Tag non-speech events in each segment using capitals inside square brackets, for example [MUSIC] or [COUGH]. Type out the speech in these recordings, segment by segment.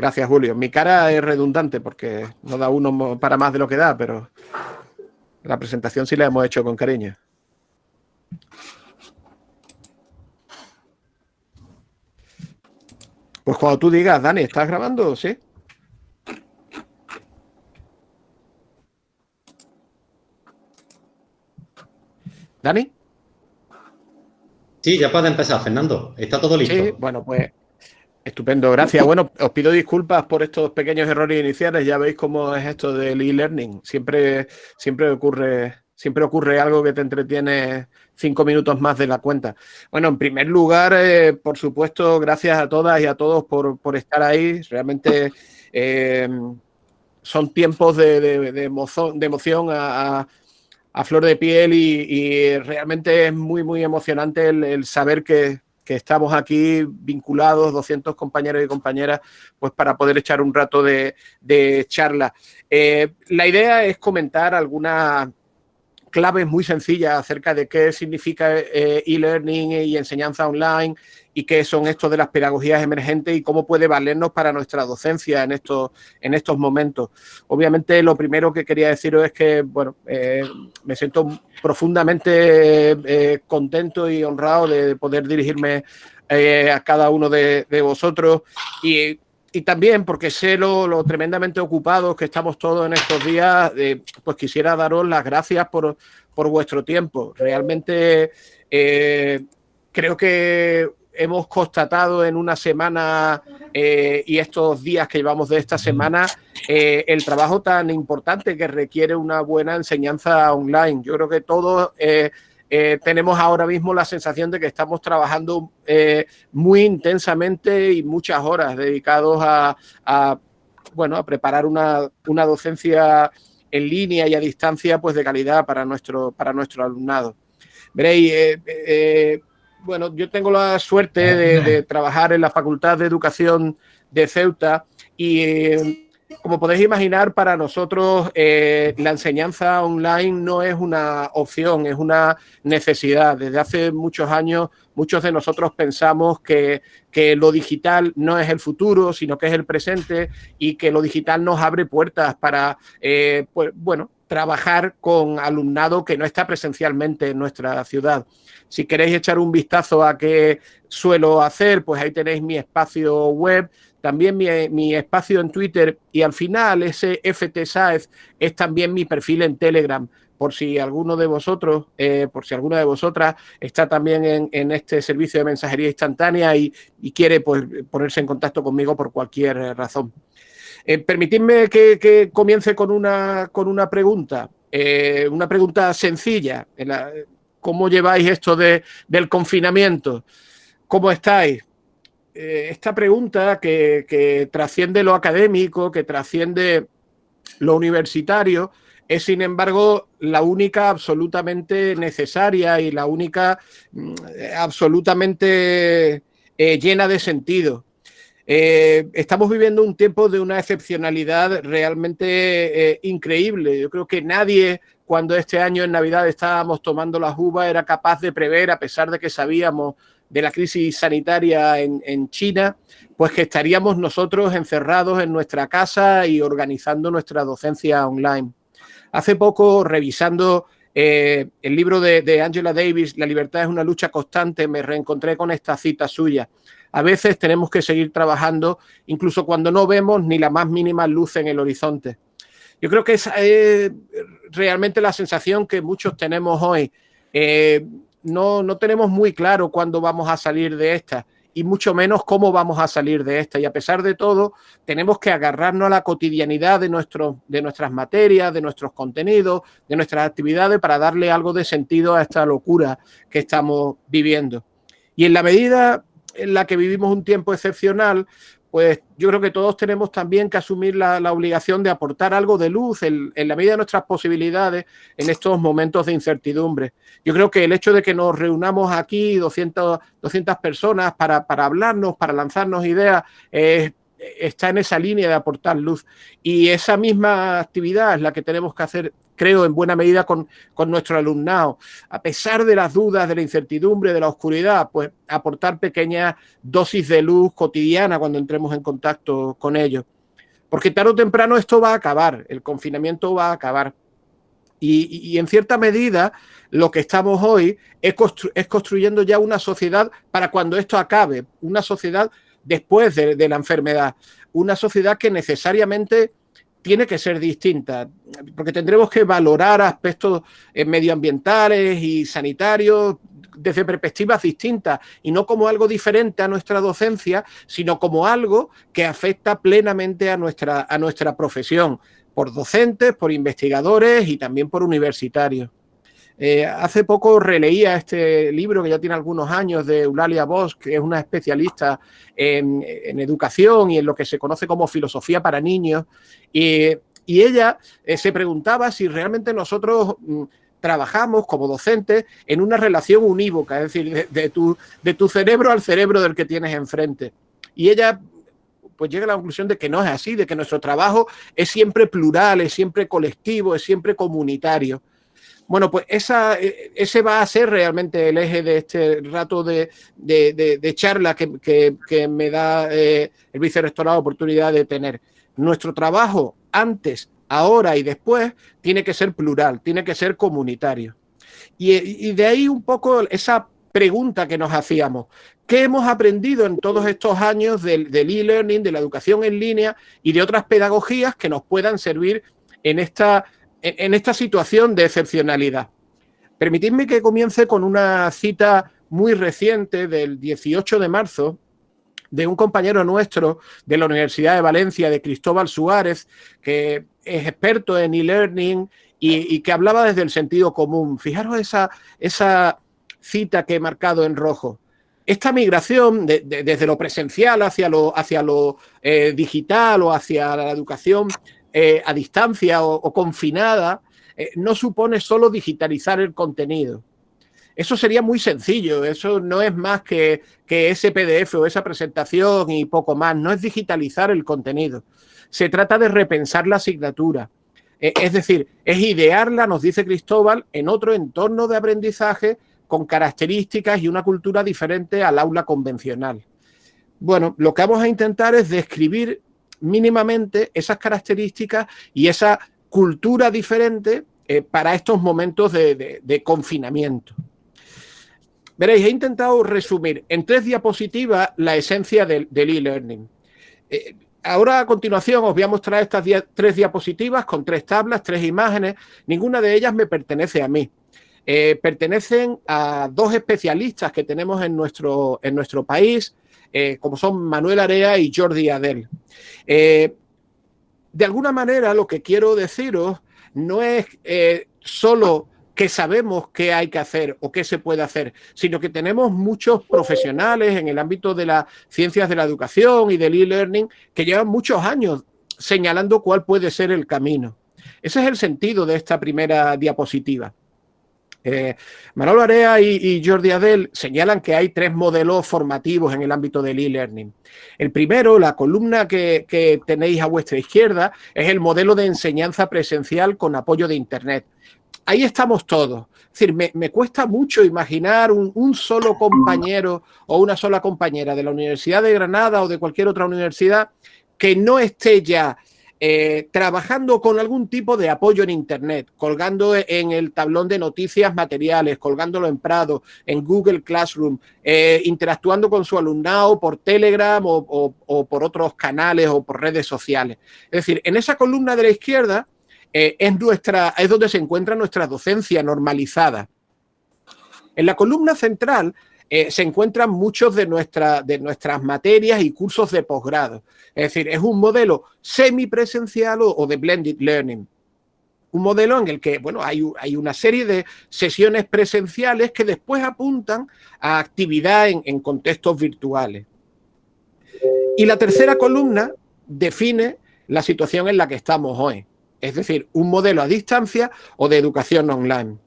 Gracias, Julio. Mi cara es redundante porque no da uno para más de lo que da, pero la presentación sí la hemos hecho con cariño. Pues cuando tú digas, Dani, ¿estás grabando? ¿Sí? ¿Dani? Sí, ya puede empezar, Fernando. Está todo listo. Sí, bueno, pues estupendo, gracias. Bueno, os pido disculpas por estos pequeños errores iniciales. Ya veis cómo es esto del e-learning. Siempre, siempre ocurre siempre ocurre algo que te entretiene cinco minutos más de la cuenta. Bueno, en primer lugar, eh, por supuesto, gracias a todas y a todos por, estar ahí. Realmente eh, son tiempos de, emoción, a, flor de piel y, realmente es muy, muy emocionante el, saber que, estamos aquí vinculados, 200 compañeros y compañeras, pues para poder echar un rato de, charla. Eh, la idea es comentar algunas claves muy sencillas acerca de qué significa eh, e-learning y enseñanza online y qué son estos de las pedagogías emergentes y cómo puede valernos para nuestra docencia en estos, en estos momentos. Obviamente, lo primero que quería deciros es que, bueno, eh, me siento profundamente eh, contento y honrado de poder dirigirme a cada uno de, vosotros y y también porque sé lo, tremendamente ocupados que estamos todos en estos días, eh, pues quisiera daros las gracias por, vuestro tiempo. Realmente eh, creo que hemos constatado en una semana eh, y estos días que llevamos de esta semana el trabajo tan importante que requiere una buena enseñanza online. Yo creo que todos eh, tenemos ahora mismo la sensación de que estamos trabajando eh, muy intensamente y muchas horas dedicados a, bueno, a preparar una, docencia en línea y a distancia pues de calidad para nuestro, para nuestro alumnado. Veréis, eh, bueno, yo tengo la suerte de, de, [LAUGHS] trabajar en la Facultad de Educación de Ceuta y como podéis imaginar, para nosotros eh, la enseñanza online no es una opción, es una necesidad. Desde hace muchos años, muchos de nosotros pensamos que, lo digital no es el futuro, sino que es el presente y que lo digital nos abre puertas para, eh, pues, bueno, trabajar con alumnado que no está presencialmente en nuestra ciudad. Si queréis echar un vistazo a qué suelo hacer, pues ahí tenéis mi espacio web también mi, espacio en Twitter y al final ese FT es también mi perfil en Telegram por si alguno de vosotros, eh, por si alguna de vosotras está también en, este servicio de mensajería instantánea y, quiere pues, ponerse en contacto conmigo por cualquier razón. Eh, permitidme que, comience con una, con una pregunta, eh, una pregunta sencilla. ¿Cómo lleváis esto de, del confinamiento? ¿Cómo estáis? Eh, esta pregunta que, trasciende lo académico, que trasciende lo universitario, es sin embargo la única absolutamente necesaria y la única mm, absolutamente llena de sentido. Eh, estamos viviendo un tiempo de una excepcionalidad realmente increíble. Yo creo que nadie cuando este año en Navidad estábamos tomando las uvas era capaz de prever, a pesar de que sabíamos de la crisis sanitaria en, China, pues que estaríamos nosotros encerrados en nuestra casa y organizando nuestra docencia online. Hace poco, revisando eh, el libro de, Angela Davis, La libertad es una lucha constante, me reencontré con esta cita suya. A veces tenemos que seguir trabajando incluso cuando no vemos ni la más mínima luz en el horizonte. Yo creo que es realmente la sensación que muchos tenemos hoy. Eh, no, no tenemos muy claro cuándo vamos a salir de esta y mucho menos cómo vamos a salir de esta. Y a pesar de todo, tenemos que agarrarnos a la cotidianidad de, nuestro, de nuestras materias, de nuestros contenidos, de nuestras actividades para darle algo de sentido a esta locura que estamos viviendo. Y en la medida en la que vivimos un tiempo excepcional, pues yo creo que todos tenemos también que asumir la, obligación de aportar algo de luz en, la medida de nuestras posibilidades en estos momentos de incertidumbre. Yo creo que el hecho de que nos reunamos aquí 200, 200 personas para, hablarnos, para lanzarnos ideas, está en esa línea de aportar luz. Y esa misma actividad es la que tenemos que hacer creo, en buena medida con, con nuestro alumnado. A pesar de las dudas, de la incertidumbre, de la oscuridad, pues aportar pequeñas dosis de luz cotidiana cuando entremos en contacto con ellos. Porque tarde o temprano esto va a acabar, el confinamiento va a acabar. Y, en cierta medida lo que estamos hoy es, es, construyendo ya una sociedad para cuando esto acabe, una sociedad después de, la enfermedad, una sociedad que necesariamente tiene que ser distinta, porque tendremos que valorar aspectos eh, medioambientales y sanitarios desde perspectivas distintas y no como algo diferente a nuestra docencia, sino como algo que afecta plenamente a nuestra, a nuestra profesión, por docentes, por investigadores y también por universitarios. Eh, hace poco releía este libro que ya tiene algunos años de Eulalia Bosch, que es una especialista en, educación y en lo que se conoce como filosofía para niños. Y, ella eh, se preguntaba si realmente nosotros mm, trabajamos como docentes en una relación unívoca, es decir, de, tu, de tu cerebro al cerebro del que tienes enfrente. Y ella pues llega a la conclusión de que no es así, de que nuestro trabajo es siempre plural, es siempre colectivo, es siempre comunitario. Bueno, pues e, ese va a ser realmente el eje de este rato de, charla que, me da eh, el vicerrectorado oportunidad de tener. Nuestro trabajo antes, ahora y después tiene que ser plural, tiene que ser comunitario. Y, de ahí un poco esa pregunta que nos hacíamos. ¿Qué hemos aprendido en todos estos años del e-learning, de la educación en línea y de otras pedagogías que nos puedan servir en esta en esta situación de excepcionalidad. Permitidme que comience con una cita muy reciente del 18 de marzo de un compañero nuestro de la Universidad de Valencia, de Cristóbal Suárez, que es experto en e-learning y, que hablaba desde el sentido común. Fijaros esa, esa cita que he marcado en rojo. Esta migración desde lo presencial hacia lo, hacia lo eh, digital o hacia la educación eh, a distancia o, confinada, eh, no supone solo digitalizar el contenido. Eso sería muy sencillo, eso no es más que, que ese PDF o esa presentación y poco más, no es digitalizar el contenido. Se trata de repensar la asignatura. Eh, es decir, es idearla, nos dice Cristóbal, en otro entorno de aprendizaje con características y una cultura diferente al aula convencional. Bueno, lo que vamos a intentar es describir mínimamente esas características y esa cultura diferente eh, para estos momentos de, confinamiento. Veréis, he intentado resumir en tres diapositivas la esencia del e-learning. Eh, ahora a continuación os voy a mostrar estas tres diapositivas con tres tablas, tres imágenes. Ninguna de ellas me pertenece a mí. Eh, pertenecen a dos especialistas que tenemos en nuestro, en nuestro país, eh, como son Manuel Area y Jordi Adel. Eh, de alguna manera lo que quiero deciros no es eh, solo que sabemos qué hay que hacer o qué se puede hacer, sino que tenemos muchos profesionales en el ámbito de las ciencias de la educación y del e-learning que llevan muchos años señalando cuál puede ser el camino. Ese es el sentido de esta primera diapositiva. Eh, Manolo Area y, Jordi Adel señalan que hay tres modelos formativos en el ámbito del e-learning. El primero, la columna que, tenéis a vuestra izquierda, es el modelo de enseñanza presencial con apoyo de Internet. Ahí estamos todos. Es decir, me, cuesta mucho imaginar un, solo compañero o una sola compañera de la Universidad de Granada o de cualquier otra universidad que no esté ya eh, trabajando con algún tipo de apoyo en Internet, colgando en el tablón de noticias materiales, colgándolo en Prado, en Google Classroom, eh, interactuando con su alumnado por Telegram o, por otros canales o por redes sociales. Es decir, en esa columna de la izquierda eh, es, nuestra, es donde se encuentra nuestra docencia normalizada. En la columna central eh, se encuentran muchos de, de nuestras materias y cursos de posgrado. Es decir, es un modelo semipresencial o, de blended learning. Un modelo en el que, bueno, hay, hay, una serie de sesiones presenciales que después apuntan a actividad en, en contextos virtuales. Y la tercera columna define la situación en la que estamos hoy. Es decir, un modelo a distancia o de educación online.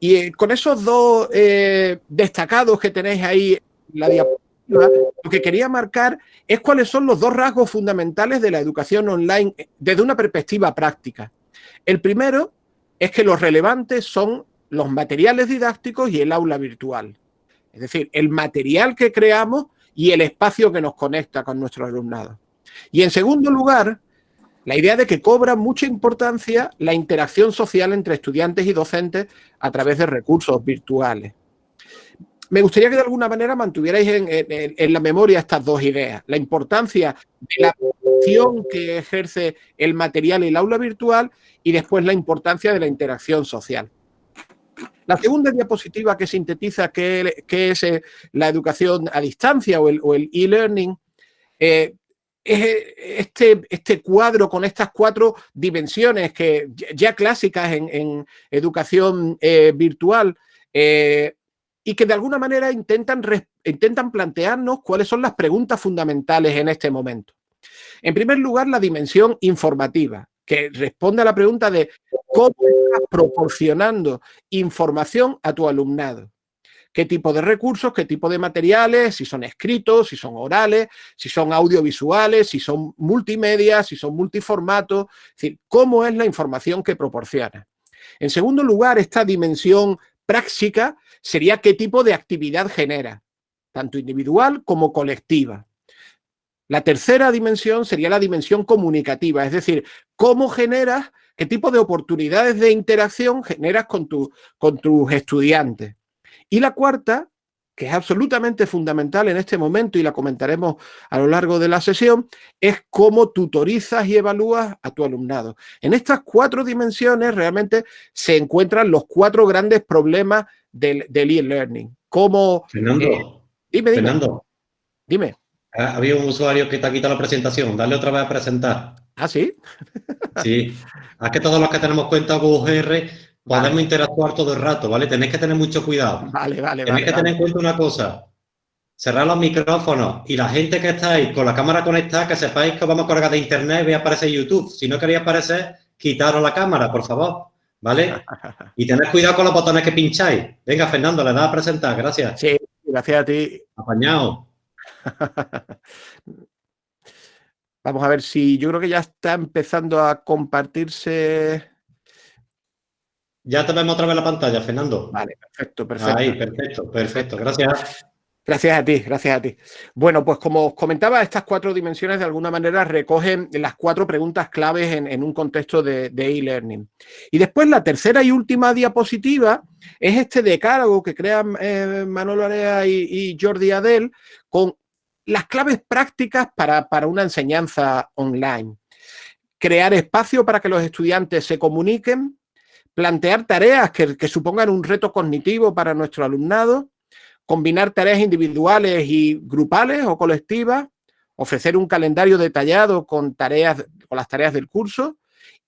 Y eh, con esos dos eh, destacados que tenéis ahí en la diapositiva, lo que quería marcar es cuáles son los dos rasgos fundamentales de la educación online eh, desde una perspectiva práctica. El primero es que los relevantes son los materiales didácticos y el aula virtual. Es decir, el material que creamos y el espacio que nos conecta con nuestro alumnado. Y en segundo lugar, la idea de que cobra mucha importancia la interacción social entre estudiantes y docentes a través de recursos virtuales. Me gustaría que de alguna manera mantuvierais en, la memoria estas dos ideas. La importancia de la función que ejerce el material y el aula virtual y después la importancia de la interacción social. La segunda diapositiva que sintetiza qué, es eh, la educación a distancia o el e-learning eh, es este, este cuadro con estas cuatro dimensiones que ya clásicas en, educación eh, virtual y que de alguna manera intentan, intentan plantearnos cuáles son las preguntas fundamentales en este momento. En primer lugar, la dimensión informativa, que responde a la pregunta de cómo estás proporcionando información a tu alumnado. ¿Qué tipo de recursos, qué tipo de materiales, si son escritos, si son orales, si son audiovisuales, si son multimedia, si son multiformatos? Es decir, ¿cómo es la información que proporciona? En segundo lugar, esta dimensión práctica sería qué tipo de actividad genera, tanto individual como colectiva. La tercera dimensión sería la dimensión comunicativa, es decir, cómo generas, qué tipo de oportunidades de interacción generas con, con tus estudiantes. Y la cuarta, que es absolutamente fundamental en este momento y la comentaremos a lo largo de la sesión, es cómo tutorizas y evalúas a tu alumnado. En estas cuatro dimensiones realmente se encuentran los cuatro grandes problemas del e-learning. ¿Cómo...? Fernando, eh, dime, dime. Fernando, dime. Había un usuario que te ha quitado la presentación. Dale otra vez a presentar. ¿Ah, sí? sí. Es que todos los que tenemos cuenta UGR podemos interactuar todo el rato, ¿vale? Tenéis que tener mucho cuidado. Vale, vale, Tenéis que tener en cuenta una cosa. Cerrar los micrófonos y la gente que está ahí con la cámara conectada, que sepáis que vamos a colgar de internet y voy a aparecer YouTube. Si no queréis aparecer, quitaros la cámara, por favor. ¿Vale? [LAUGHS] Y tened cuidado con los botones que pincháis. Venga, Fernando, le das a presentar. Gracias. Sí, gracias a ti. Apañado. [LAUGHS] Vamos a ver si yo creo que ya está empezando a compartirse. Ya te vemos otra vez la pantalla, Fernando. Vale, perfecto, perfecto. Ahí, perfecto, perfecto. Gracias. Gracias a ti, gracias a ti. Bueno, pues como os comentaba, estas cuatro dimensiones de alguna manera recogen las cuatro preguntas claves en, un contexto de e-learning. y después la tercera y última diapositiva es este decálogo que crean eh, Manolo Area y, y Jordi Adel con las claves prácticas para, una enseñanza online. Crear espacio para que los estudiantes se comuniquen, plantear tareas que, supongan un reto cognitivo para nuestro alumnado, combinar tareas individuales y grupales o colectivas, ofrecer un calendario detallado con, tareas, con las tareas del curso,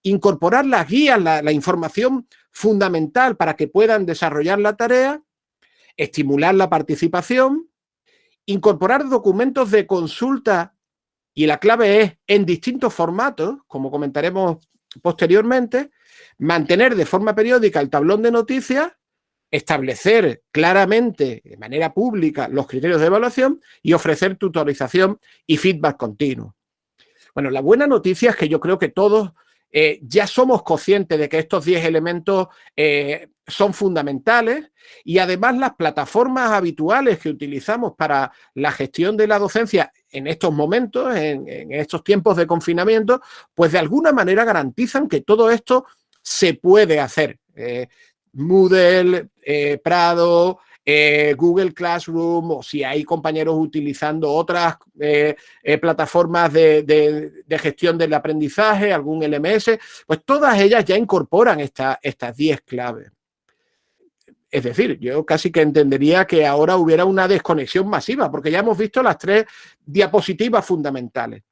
incorporar las guías, la, información fundamental para que puedan desarrollar la tarea, estimular la participación, incorporar documentos de consulta y la clave es en distintos formatos, como comentaremos posteriormente, mantener de forma periódica el tablón de noticias, establecer claramente de manera pública los criterios de evaluación y ofrecer tutorización y feedback continuo. Bueno, la buena noticia es que yo creo que todos eh, ya somos conscientes de que estos 10 elementos eh, son fundamentales y además las plataformas habituales que utilizamos para la gestión de la docencia en estos momentos, en, estos tiempos de confinamiento, pues de alguna manera garantizan que todo esto se puede hacer. Eh, Moodle, Prado, eh, Google Classroom o si hay compañeros utilizando otras eh, eh, plataformas de, gestión del aprendizaje, algún LMS, pues todas ellas ya incorporan estas 10 claves. Es decir, yo casi que entendería que ahora hubiera una desconexión masiva, porque ya hemos visto las tres diapositivas fundamentales.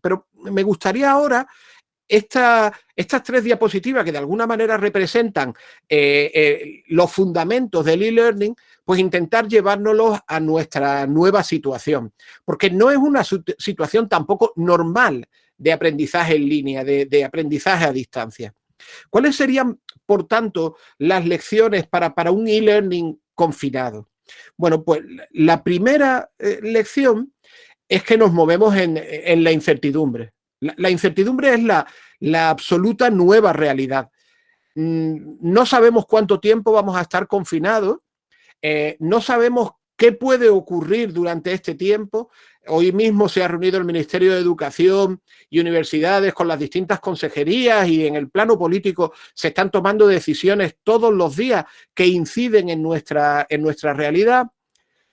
Pero me gustaría ahora estas tres diapositivas que de alguna manera representan eh, eh, los fundamentos del e-learning, pues intentar llevárnoslos a nuestra nueva situación. Porque no es una situación tampoco normal de aprendizaje en línea, de, aprendizaje a distancia. ¿Cuáles serían, por tanto, las lecciones para, para un e-learning confinado? Bueno, pues la primera eh, lección es que nos movemos en la incertidumbre. La, incertidumbre es la, absoluta nueva realidad. mm, no sabemos cuánto tiempo vamos a estar confinados, eh, no sabemos qué puede ocurrir durante este tiempo. Hoy mismo se ha reunido el Ministerio de Educación y universidades con las distintas consejerías y en el plano político se están tomando decisiones todos los días que inciden en nuestra, en nuestra realidad.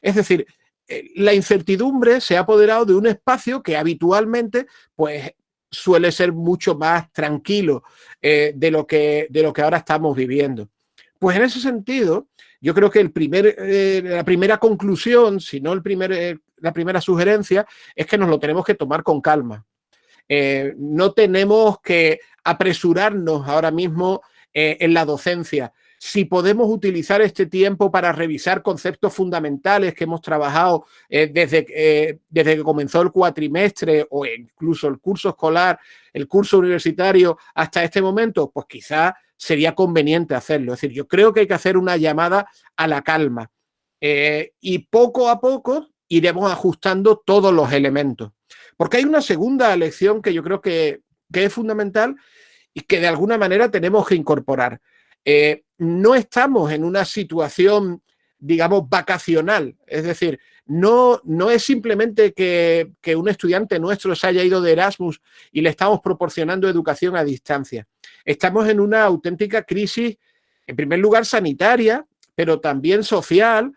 Es decir, la incertidumbre se ha apoderado de un espacio que habitualmente pues, suele ser mucho más tranquilo eh, de, lo que, de lo que ahora estamos viviendo. Pues en ese sentido, yo creo que el primer, eh, la primera conclusión, si no el primer, la primera sugerencia, es que nos lo tenemos que tomar con calma. no tenemos que apresurarnos ahora mismo en la docencia si podemos utilizar este tiempo para revisar conceptos fundamentales que hemos trabajado eh, desde, eh, desde que comenzó el cuatrimestre o incluso el curso escolar, el curso universitario hasta este momento, pues quizá sería conveniente hacerlo. Es decir, yo creo que hay que hacer una llamada a la calma eh, y poco a poco iremos ajustando todos los elementos. Porque hay una segunda lección que yo creo que, que es fundamental y que de alguna manera tenemos que incorporar. No estamos en una situación, digamos, vacacional. Es decir, no, no es simplemente que, un estudiante nuestro se haya ido de Erasmus y le estamos proporcionando educación a distancia. Estamos en una auténtica crisis, en primer lugar, sanitaria, pero también social,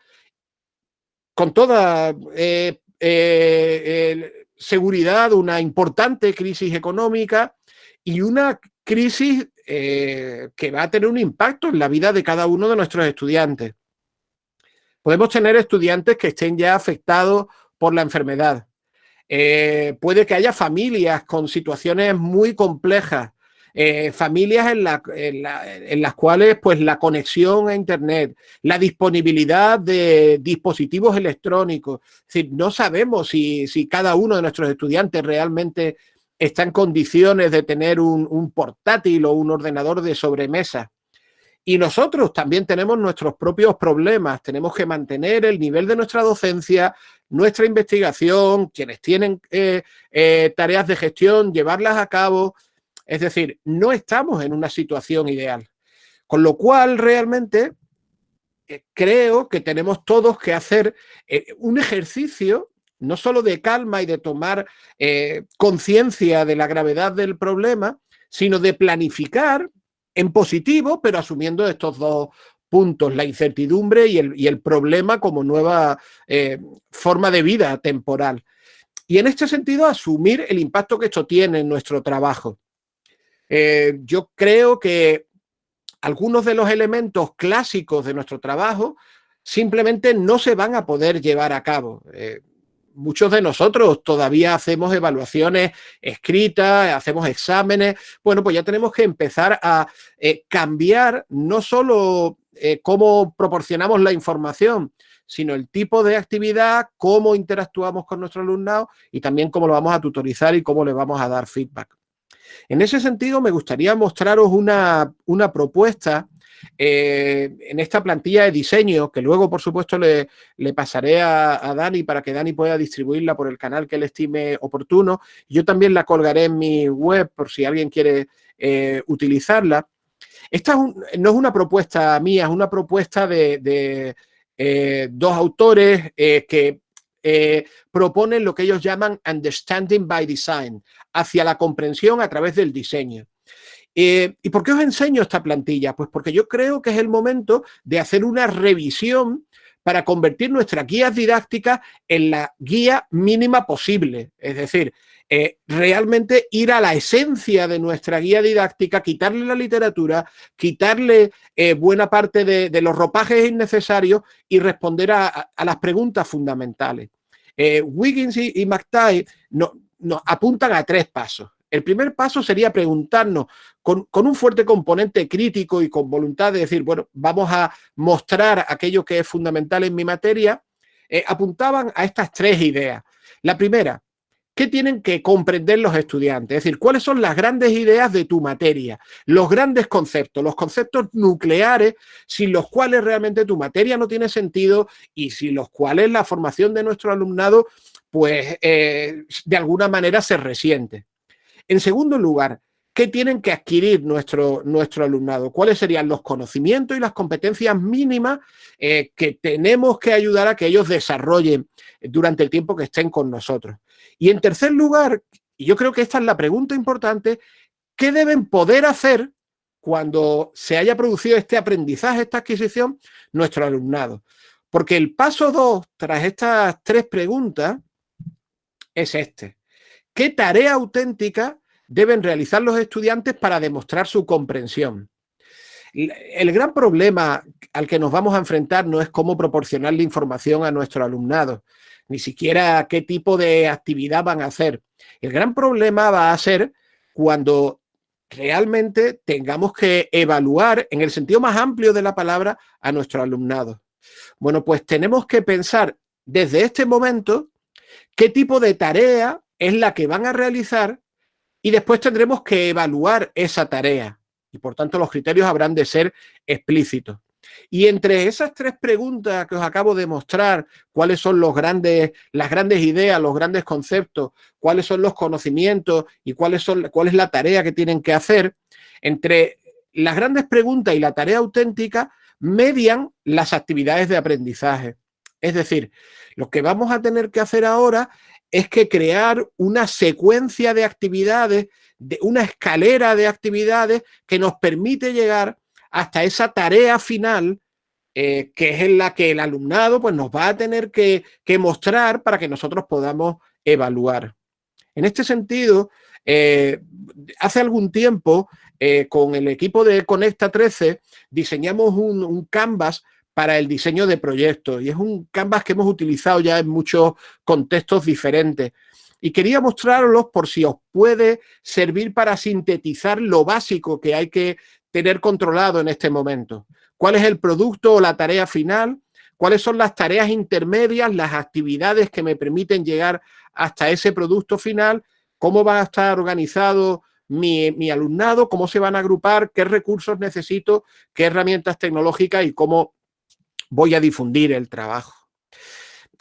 con toda eh, eh, seguridad, una importante crisis económica y una crisis eh, que va a tener un impacto en la vida de cada uno de nuestros estudiantes. Podemos tener estudiantes que estén ya afectados por la enfermedad. Eh, puede que haya familias con situaciones muy complejas, eh, familias en, las cuales pues, la conexión a Internet, la disponibilidad de dispositivos electrónicos, no sabemos si, si, cada uno de nuestros estudiantes realmente está en condiciones de tener un, portátil o un ordenador de sobremesa. Y nosotros también tenemos nuestros propios problemas. Tenemos que mantener el nivel de nuestra docencia, nuestra investigación, quienes tienen eh, eh, tareas de gestión, llevarlas a cabo. Es decir, no estamos en una situación ideal. Con lo cual, realmente, eh, creo que tenemos todos que hacer un ejercicio no solo de calma y de tomar eh, conciencia de la gravedad del problema, sino de planificar en positivo, pero asumiendo estos dos puntos, la incertidumbre y el, problema como nueva eh, forma de vida temporal. Y en este sentido, asumir el impacto que esto tiene en nuestro trabajo. Eh, yo creo que algunos de los elementos clásicos de nuestro trabajo simplemente no se van a poder llevar a cabo muchos de nosotros todavía hacemos evaluaciones escritas, hacemos exámenes. Bueno, pues ya tenemos que empezar a eh, cambiar no solo eh, cómo proporcionamos la información, sino el tipo de actividad, cómo interactuamos con nuestro alumnado y también cómo lo vamos a tutorizar y cómo le vamos a dar feedback. En ese sentido, me gustaría mostraros una, una propuesta eh, en esta plantilla de diseño, que luego, por supuesto, le, pasaré a, Dani para que Dani pueda distribuirla por el canal que él estime oportuno. Yo también la colgaré en mi web por si alguien quiere eh, utilizarla. Esta no es una propuesta mía, es una propuesta de, eh, dos autores que proponen lo que ellos llaman Understanding by Design, hacia la comprensión a través del diseño. Eh, ¿Y por qué os enseño esta plantilla? Pues porque yo creo que es el momento de hacer una revisión para convertir nuestras guías didácticas en la guía mínima posible. Es decir, eh, realmente ir a la esencia de nuestra guía didáctica, quitarle la literatura, quitarle eh, buena parte de, los ropajes innecesarios y responder a, las preguntas fundamentales. Wiggins y, y nos apuntan a tres pasos. El primer paso sería preguntarnos con, un fuerte componente crítico y con voluntad de decir, bueno, vamos a mostrar aquello que es fundamental en mi materia, eh, apuntaban a estas tres ideas. La primera, ¿qué tienen que comprender los estudiantes? Es decir, ¿cuáles son las grandes ideas de tu materia? Los grandes conceptos, los conceptos nucleares sin los cuales realmente tu materia no tiene sentido y sin los cuales la formación de nuestro alumnado, pues, eh, de alguna manera se resiente. En segundo lugar, ¿qué tienen que adquirir nuestro, nuestro alumnado? ¿Cuáles serían los conocimientos y las competencias mínimas eh, que tenemos que ayudar a que ellos desarrollen durante el tiempo que estén con nosotros? Y en tercer lugar, y yo creo que esta es la pregunta importante, ¿qué deben poder hacer cuando se haya producido este aprendizaje, esta adquisición, nuestro alumnado? Porque el paso dos, tras estas tres preguntas, es este. ¿Qué tarea auténtica deben realizar los estudiantes para demostrar su comprensión? El gran problema al que nos vamos a enfrentar no es cómo proporcionarle información a nuestro alumnado, ni siquiera qué tipo de actividad van a hacer. El gran problema va a ser cuando realmente tengamos que evaluar, en el sentido más amplio de la palabra, a nuestro alumnado. Bueno, pues tenemos que pensar desde este momento qué tipo de tarea es la que van a realizar y después tendremos que evaluar esa tarea. Y por tanto los criterios habrán de ser explícitos. Y entre esas tres preguntas que os acabo de mostrar, cuáles son los grandes, las grandes ideas, los grandes conceptos, cuáles son los conocimientos y cuáles son, cuál es la tarea que tienen que hacer, entre las grandes preguntas y la tarea auténtica median las actividades de aprendizaje. Es decir, lo que vamos a tener que hacer ahora es que crear una secuencia de actividades, de una escalera de actividades que nos permite llegar hasta esa tarea final eh, que es en la que el alumnado pues, nos va a tener que, mostrar para que nosotros podamos evaluar. En este sentido, eh, hace algún tiempo eh, con el equipo de Conecta 13 diseñamos un, canvas para el diseño de proyectos y es un canvas que hemos utilizado ya en muchos contextos diferentes. Y quería mostrarlos por si os puede servir para sintetizar lo básico que hay que tener controlado en este momento. ¿Cuál es el producto o la tarea final? ¿Cuáles son las tareas intermedias, las actividades que me permiten llegar hasta ese producto final? ¿Cómo va a estar organizado mi, alumnado, cómo se van a agrupar, qué recursos necesito, qué herramientas tecnológicas y cómo voy a difundir el trabajo.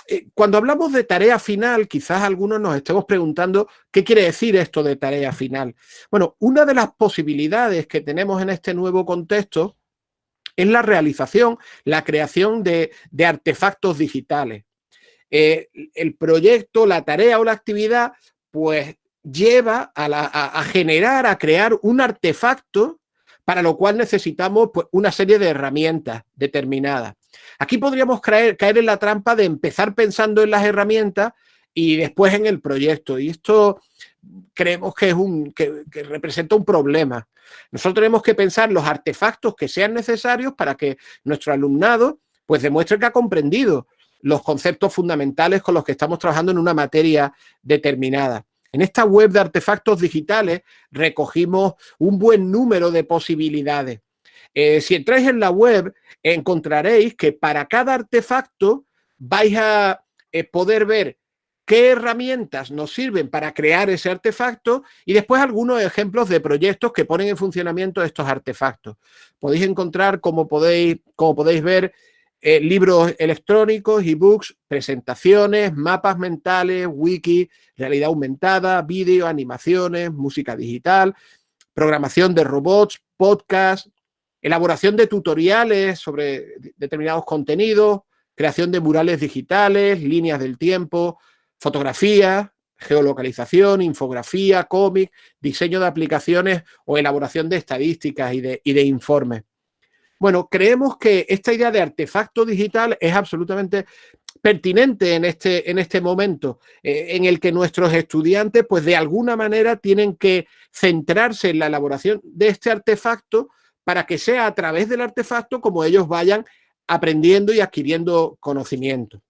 Eh, cuando hablamos de tarea final, quizás algunos nos estemos preguntando qué quiere decir esto de tarea final. Bueno, una de las posibilidades que tenemos en este nuevo contexto es la realización, la creación de, artefactos digitales. Eh, el proyecto, la tarea o la actividad, pues lleva a, generar, a crear un artefacto para lo cual necesitamos pues, una serie de herramientas determinadas. Aquí podríamos caer, en la trampa de empezar pensando en las herramientas y después en el proyecto. Y esto creemos que, es un, que, representa un problema. Nosotros tenemos que pensar los artefactos que sean necesarios para que nuestro alumnado pues demuestre que ha comprendido los conceptos fundamentales con los que estamos trabajando en una materia determinada. En esta web de artefactos digitales recogimos un buen número de posibilidades. Eh, si entráis en la web, encontraréis que para cada artefacto vais a eh, poder ver qué herramientas nos sirven para crear ese artefacto y después algunos ejemplos de proyectos que ponen en funcionamiento estos artefactos. Podéis encontrar, como podéis, como podéis ver, eh, libros electrónicos, ebooks, presentaciones, mapas mentales, wiki, realidad aumentada, vídeo, animaciones, música digital, programación de robots, podcast, elaboración de tutoriales sobre determinados contenidos, creación de murales digitales, líneas del tiempo, fotografía, geolocalización, infografía, cómic, diseño de aplicaciones o elaboración de estadísticas y de, informes. Bueno, creemos que esta idea de artefacto digital es absolutamente pertinente en este, en este momento, eh, en el que nuestros estudiantes, pues de alguna manera tienen que centrarse en la elaboración de este artefacto para que sea a través del artefacto como ellos vayan aprendiendo y adquiriendo conocimiento.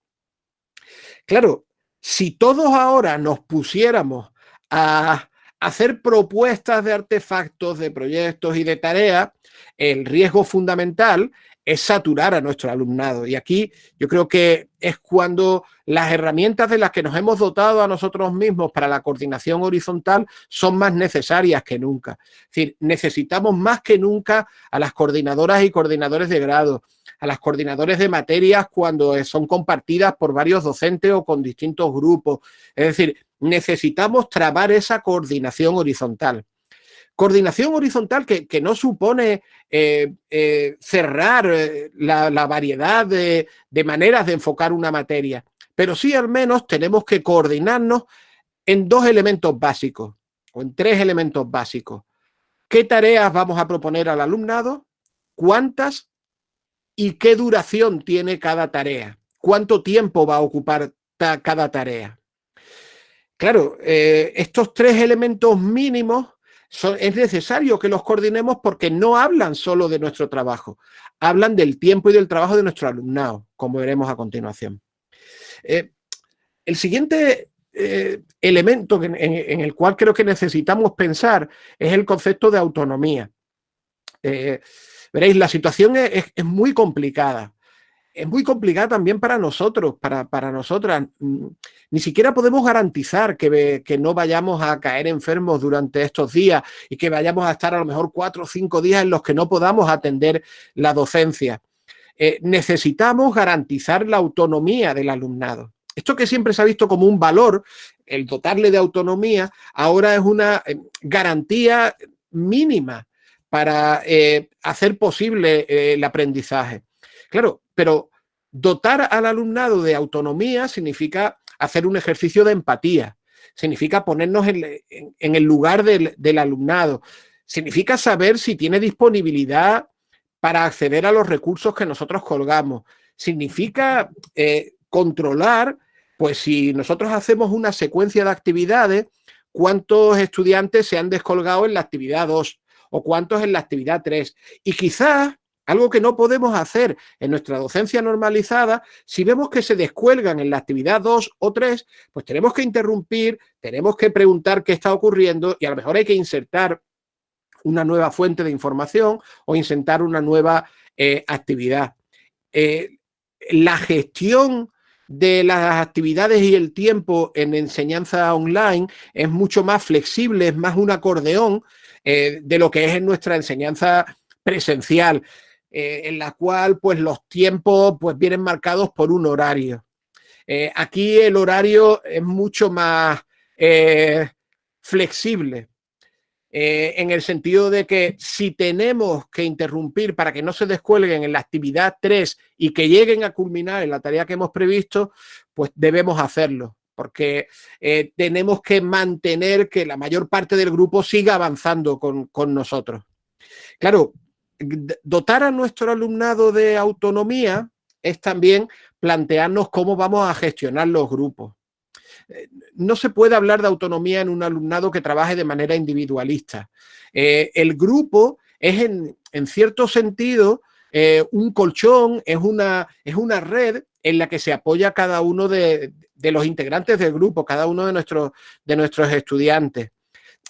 Claro, si todos ahora nos pusiéramos a hacer propuestas de artefactos, de proyectos y de tareas, el riesgo fundamental es saturar a nuestro alumnado. Y aquí yo creo que es cuando las herramientas de las que nos hemos dotado a nosotros mismos para la coordinación horizontal son más necesarias que nunca. Es decir, necesitamos más que nunca a las coordinadoras y coordinadores de grado, a las coordinadores de materias cuando son compartidas por varios docentes o con distintos grupos. Es decir, necesitamos trabar esa coordinación horizontal. Coordinación horizontal que, no supone eh, eh, cerrar la, variedad de, maneras de enfocar una materia, pero sí al menos tenemos que coordinarnos en dos elementos básicos o en tres elementos básicos. ¿Qué tareas vamos a proponer al alumnado? ¿Cuántas? ¿Y qué duración tiene cada tarea? ¿Cuánto tiempo va a ocupar cada tarea? Claro, eh, estos tres elementos mínimos es necesario que los coordinemos porque no hablan solo de nuestro trabajo, hablan del tiempo y del trabajo de nuestro alumnado, como veremos a continuación. Eh, el siguiente eh, elemento en, el cual creo que necesitamos pensar es el concepto de autonomía. veréis, la situación es muy complicada es muy complicada también para nosotros, para, nosotras. Mm, ni siquiera podemos garantizar que, que, no vayamos a caer enfermos durante estos días y que vayamos a estar a lo mejor cuatro o cinco días en los que no podamos atender la docencia. Eh, necesitamos garantizar la autonomía del alumnado. Esto que siempre se ha visto como un valor, el dotarle de autonomía, ahora es una eh, garantía mínima para eh, hacer posible el aprendizaje. Claro, pero dotar al alumnado de autonomía significa hacer un ejercicio de empatía, significa ponernos en, el lugar del, alumnado, significa saber si tiene disponibilidad para acceder a los recursos que nosotros colgamos, significa eh, controlar, pues si nosotros hacemos una secuencia de actividades, cuántos estudiantes se han descolgado en la actividad 2 o cuántos en la actividad 3. Y quizás algo que no podemos hacer en nuestra docencia normalizada, si vemos que se descuelgan en la actividad 2 o 3, pues tenemos que interrumpir, tenemos que preguntar qué está ocurriendo y a lo mejor hay que insertar una nueva fuente de información o insertar una nueva eh, actividad. Eh, la gestión de las actividades y el tiempo en enseñanza online es mucho más flexible, es más un acordeón eh, de lo que es en nuestra enseñanza presencial. Eh, en la cual pues los tiempos pues vienen marcados por un horario. Eh, aquí el horario es mucho más eh, flexible, en el sentido de que si tenemos que interrumpir para que no se descuelguen en la actividad 3 y que lleguen a culminar en la tarea que hemos previsto, pues debemos hacerlo porque tenemos que mantener que la mayor parte del grupo siga avanzando con, con nosotros. Claro, dotar a nuestro alumnado de autonomía es también plantearnos cómo vamos a gestionar los grupos. Eh, no se puede hablar de autonomía en un alumnado que trabaje de manera individualista. Eh, el grupo es en, cierto sentido eh, un colchón, es una, es una red en la que se apoya cada uno de, los integrantes del grupo, cada uno de de nuestros estudiantes.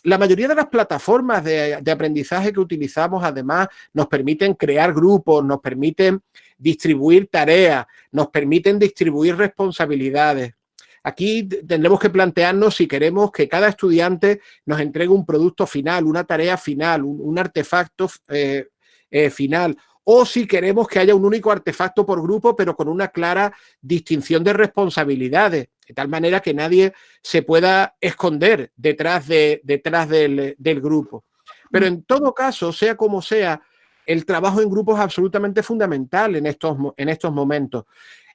La mayoría de las plataformas de, aprendizaje que utilizamos, además, nos permiten crear grupos, nos permiten distribuir tareas, nos permiten distribuir responsabilidades. Aquí tendremos que plantearnos si queremos que cada estudiante nos entregue un producto final, una tarea final, un, artefacto eh, eh, final, o si queremos que haya un único artefacto por grupo, pero con una clara distinción de responsabilidades, de tal manera que nadie se pueda esconder detrás, de, detrás del, grupo. Pero en todo caso, sea como sea, el trabajo en grupo es absolutamente fundamental en estos, en estos momentos.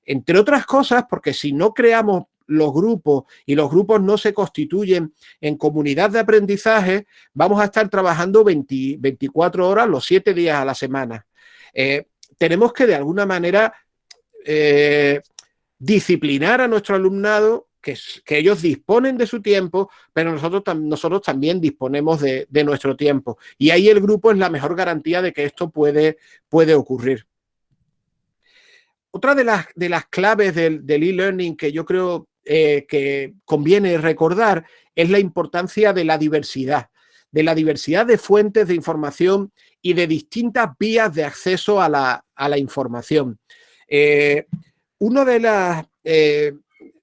Entre otras cosas, porque si no creamos los grupos y los grupos no se constituyen en comunidad de aprendizaje, vamos a estar trabajando 24 horas los 7 días a la semana. Eh, tenemos que de alguna manera eh, disciplinar a nuestro alumnado, que, ellos disponen de su tiempo, pero nosotros, nosotros también disponemos de, nuestro tiempo. Y ahí el grupo es la mejor garantía de que esto puede, puede ocurrir. Otra de las, de las claves del e-learning que yo creo eh, que conviene recordar es la importancia de la diversidad, de la diversidad de fuentes de información y de distintas vías de acceso a la, información. Eh, una de las, eh,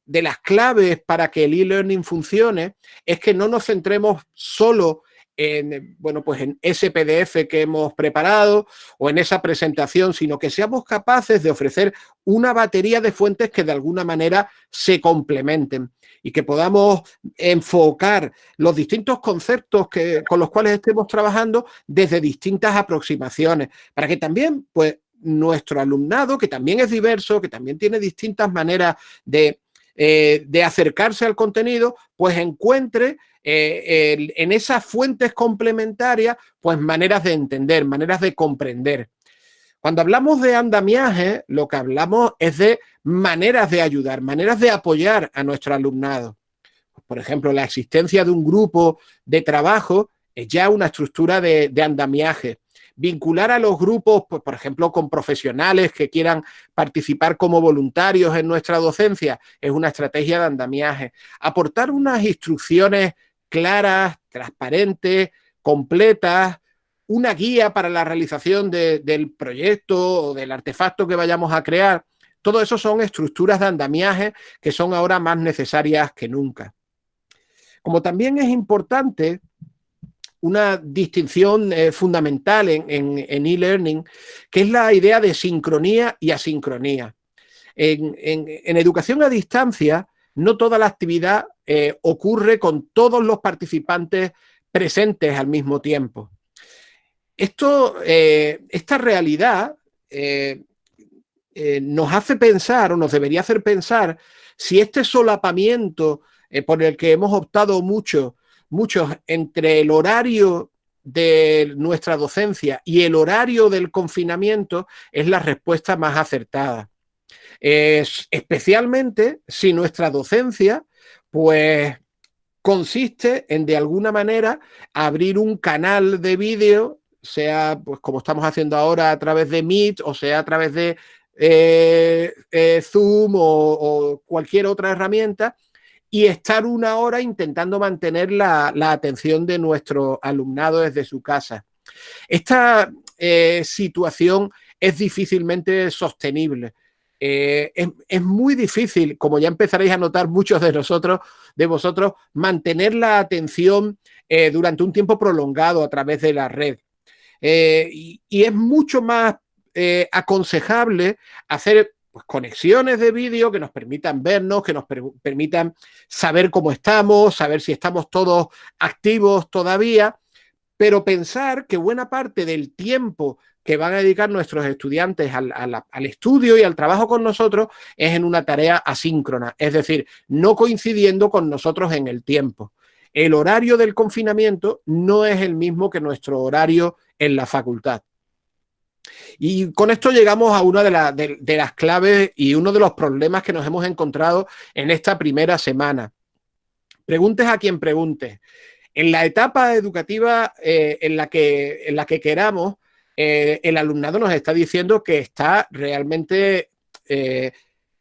de las claves para que el e-learning funcione es que no nos centremos solo en, bueno, pues en ese PDF que hemos preparado o en esa presentación, sino que seamos capaces de ofrecer una batería de fuentes que de alguna manera se complementen y que podamos enfocar los distintos conceptos que, con los cuales estemos trabajando desde distintas aproximaciones, para que también, pues, nuestro alumnado, que también es diverso, que también tiene distintas maneras de, eh, acercarse al contenido, pues encuentre eh, en esas fuentes complementarias, pues maneras de entender, maneras de comprender. Cuando hablamos de andamiaje, lo que hablamos es de maneras de ayudar, maneras de apoyar a nuestro alumnado. Por ejemplo, la existencia de un grupo de trabajo es ya una estructura de, de andamiaje vincular a los grupos, pues, por ejemplo, con profesionales que quieran participar como voluntarios en nuestra docencia, es una estrategia de andamiaje. Aportar unas instrucciones claras, transparentes, completas, una guía para la realización del proyecto o del artefacto que vayamos a crear. Todo eso son estructuras de andamiaje que son ahora más necesarias que nunca. Como también es importante una distinción eh, fundamental en e-learning, que es la idea de sincronía y asincronía. En, educación a distancia, no toda la actividad eh, ocurre con todos los participantes presentes al mismo tiempo. Esto, eh, esta realidad nos hace pensar, o nos debería hacer pensar, si este solapamiento por el que hemos optado mucho muchos entre el horario de nuestra docencia y el horario del confinamiento es la respuesta más acertada. Es, especialmente si nuestra docencia, pues consiste en de alguna manera abrir un canal de vídeo, sea pues como estamos haciendo ahora a través de Meet o sea a través de eh, eh, Zoom o cualquier otra herramienta, y estar una hora intentando mantener la, atención de nuestro alumnado desde su casa. Esta eh, situación es difícilmente sostenible. Eh, es, muy difícil, como ya empezaréis a notar muchos de nosotros, de vosotros, mantener la atención eh, durante un tiempo prolongado a través de la red. y, es mucho más aconsejable hacer pues, conexiones de vídeo que nos permitan vernos, que nos permitan saber cómo estamos, saber si estamos todos activos todavía, pero pensar que buena parte del tiempo que van a dedicar nuestros estudiantes al, al, estudio y al trabajo con nosotros es en una tarea asíncrona, es decir, no coincidiendo con nosotros en el tiempo. El horario del confinamiento no es el mismo que nuestro horario en la facultad. Y con esto llegamos a una de, las claves y uno de los problemas que nos hemos encontrado en esta primera semana. Preguntes a quien pregunte. En la etapa educativa eh, en, la que, en la que queramos, eh, el alumnado nos está diciendo que está realmente eh,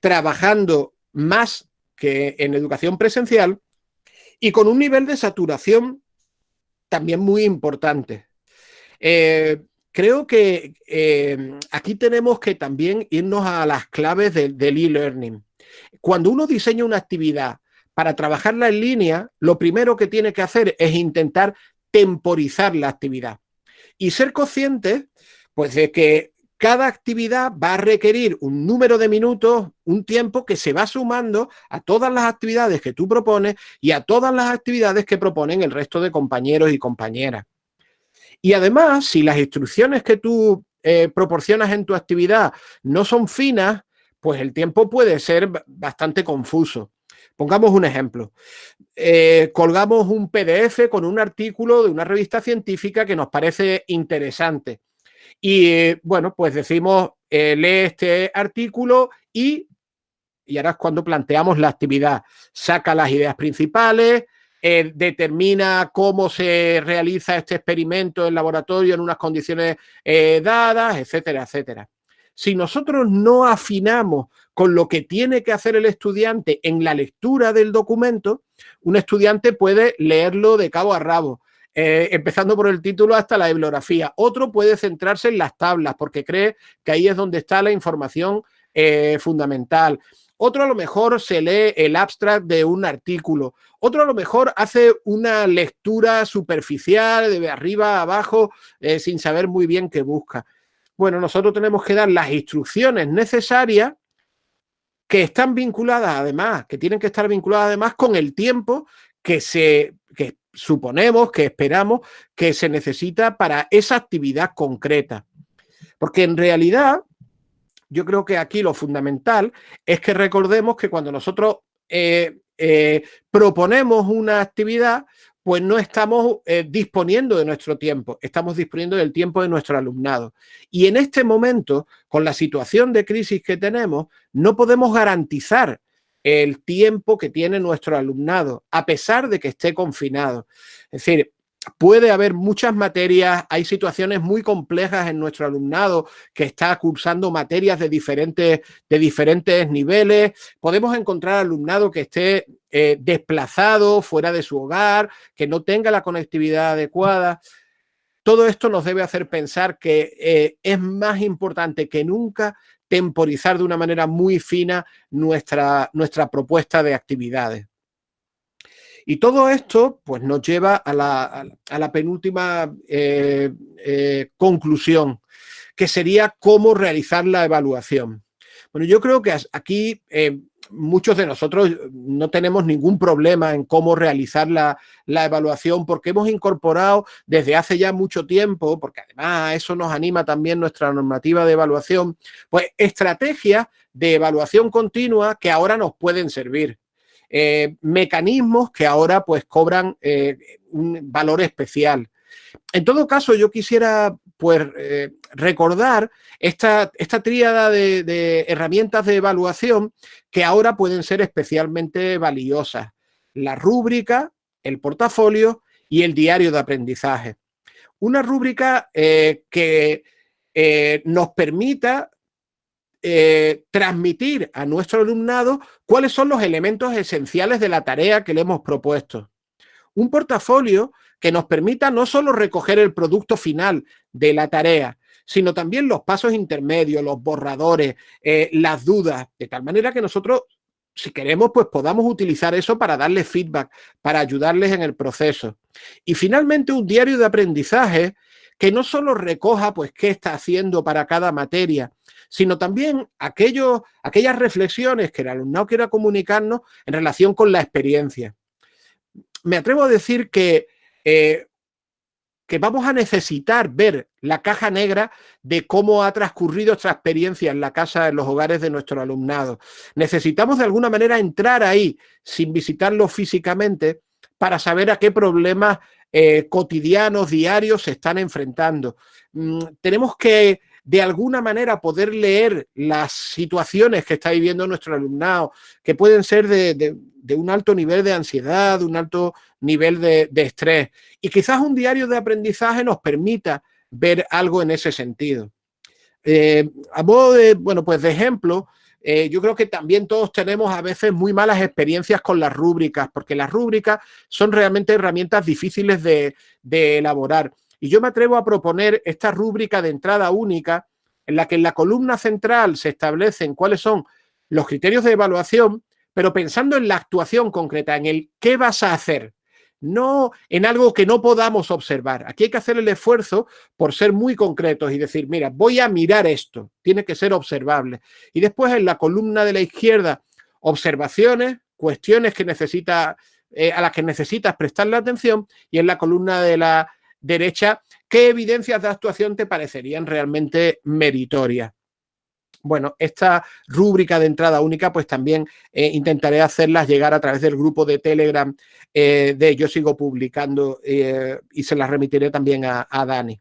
trabajando más que en educación presencial y con un nivel de saturación también muy importante creo que eh, aquí tenemos que también irnos a las claves del e-learning. Cuando uno diseña una actividad para trabajarla en línea, lo primero que tiene que hacer es intentar temporizar la actividad y ser consciente pues, de que cada actividad va a requerir un número de minutos, un tiempo que se va sumando a todas las actividades que tú propones y a todas las actividades que proponen el resto de compañeros y compañeras. Y además, si las instrucciones que tú eh, proporcionas en tu actividad no son finas, pues el tiempo puede ser bastante confuso. Pongamos un ejemplo. Eh, colgamos un PDF con un artículo de una revista científica que nos parece interesante. Y bueno, pues decimos, eh, lee este artículo y, y ahora es cuando planteamos la actividad. Saca las ideas principales, eh, determina cómo se realiza este experimento en laboratorio en unas condiciones eh, dadas, etcétera, etcétera. Si nosotros no afinamos con lo que tiene que hacer el estudiante en la lectura del documento, un estudiante puede leerlo de cabo a rabo, eh, empezando por el título hasta la bibliografía. Otro puede centrarse en las tablas porque cree que ahí es donde está la información fundamental. Otro a lo mejor se lee el abstract de un artículo, otro a lo mejor hace una lectura superficial de arriba a abajo eh, sin saber muy bien qué busca. Bueno, nosotros tenemos que dar las instrucciones necesarias que están vinculadas además, que tienen que estar vinculadas además con el tiempo que se que suponemos, que esperamos que se necesita para esa actividad concreta. Porque en realidad, yo creo que aquí lo fundamental es que recordemos que cuando nosotros eh, eh, proponemos una actividad, pues no estamos eh, disponiendo de nuestro tiempo, estamos disponiendo del tiempo de nuestro alumnado. Y en este momento, con la situación de crisis que tenemos, no podemos garantizar el tiempo que tiene nuestro alumnado, a pesar de que esté confinado. Es decir, puede haber muchas materias, hay situaciones muy complejas en nuestro alumnado que está cursando materias de diferentes, de diferentes niveles. Podemos encontrar alumnado que esté eh, desplazado, fuera de su hogar, que no tenga la conectividad adecuada. Todo esto nos debe hacer pensar que eh, es más importante que nunca temporizar de una manera muy fina nuestra, nuestra propuesta de actividades. Y todo esto pues, nos lleva a la, penúltima eh, eh, conclusión, que sería cómo realizar la evaluación. Bueno, yo creo que aquí eh, muchos de nosotros no tenemos ningún problema en cómo realizar la, evaluación porque hemos incorporado desde hace ya mucho tiempo, porque además eso nos anima también nuestra normativa de evaluación, pues estrategias de evaluación continua que ahora nos pueden servir. Eh, mecanismos que ahora pues cobran eh, un valor especial. En todo caso, yo quisiera pues, eh, recordar esta, esta tríada de, herramientas de evaluación que ahora pueden ser especialmente valiosas. La rúbrica, el portafolio y el diario de aprendizaje. Una rúbrica que nos permita transmitir a nuestro alumnado cuáles son los elementos esenciales de la tarea que le hemos propuesto. Un portafolio que nos permita no solo recoger el producto final de la tarea, sino también los pasos intermedios, los borradores, eh, las dudas, de tal manera que nosotros, si queremos, pues podamos utilizar eso para darle feedback, para ayudarles en el proceso. Y finalmente un diario de aprendizaje que no solo recoja pues qué está haciendo para cada materia, sino también aquellos, aquellas reflexiones que el alumnado quiera comunicarnos en relación con la experiencia. Me atrevo a decir que eh, que vamos a necesitar ver la caja negra de cómo ha transcurrido esta experiencia en la casa, en los hogares de nuestro alumnado. Necesitamos de alguna manera entrar ahí sin visitarlo físicamente para saber a qué problemas eh, cotidianos, diarios se están enfrentando. Mm, tenemos que de alguna manera poder leer las situaciones que está viviendo nuestro alumnado, que pueden ser de, un alto nivel de ansiedad, de un alto nivel de, estrés. Y quizás un diario de aprendizaje nos permita ver algo en ese sentido. Eh, a modo de, bueno, pues de ejemplo, eh, yo creo que también todos tenemos a veces muy malas experiencias con las rúbricas, porque las rúbricas son realmente herramientas difíciles de elaborar. Y yo me atrevo a proponer esta rúbrica de entrada única en la que en la columna central se establecen cuáles son los criterios de evaluación, pero pensando en la actuación concreta, en el qué vas a hacer, no en algo que no podamos observar. Aquí hay que hacer el esfuerzo por ser muy concretos y decir, mira, voy a mirar esto, tiene que ser observable. Y después en la columna de la izquierda, observaciones, cuestiones que necesita, eh, a las que necesitas prestarle atención y en la columna de la derecha, ¿qué evidencias de actuación te parecerían realmente meritorias? Bueno, esta rúbrica de entrada única, pues también eh, intentaré hacerlas llegar a través del grupo de Telegram eh, de Yo Sigo Publicando eh, y se las remitiré también a, Dani.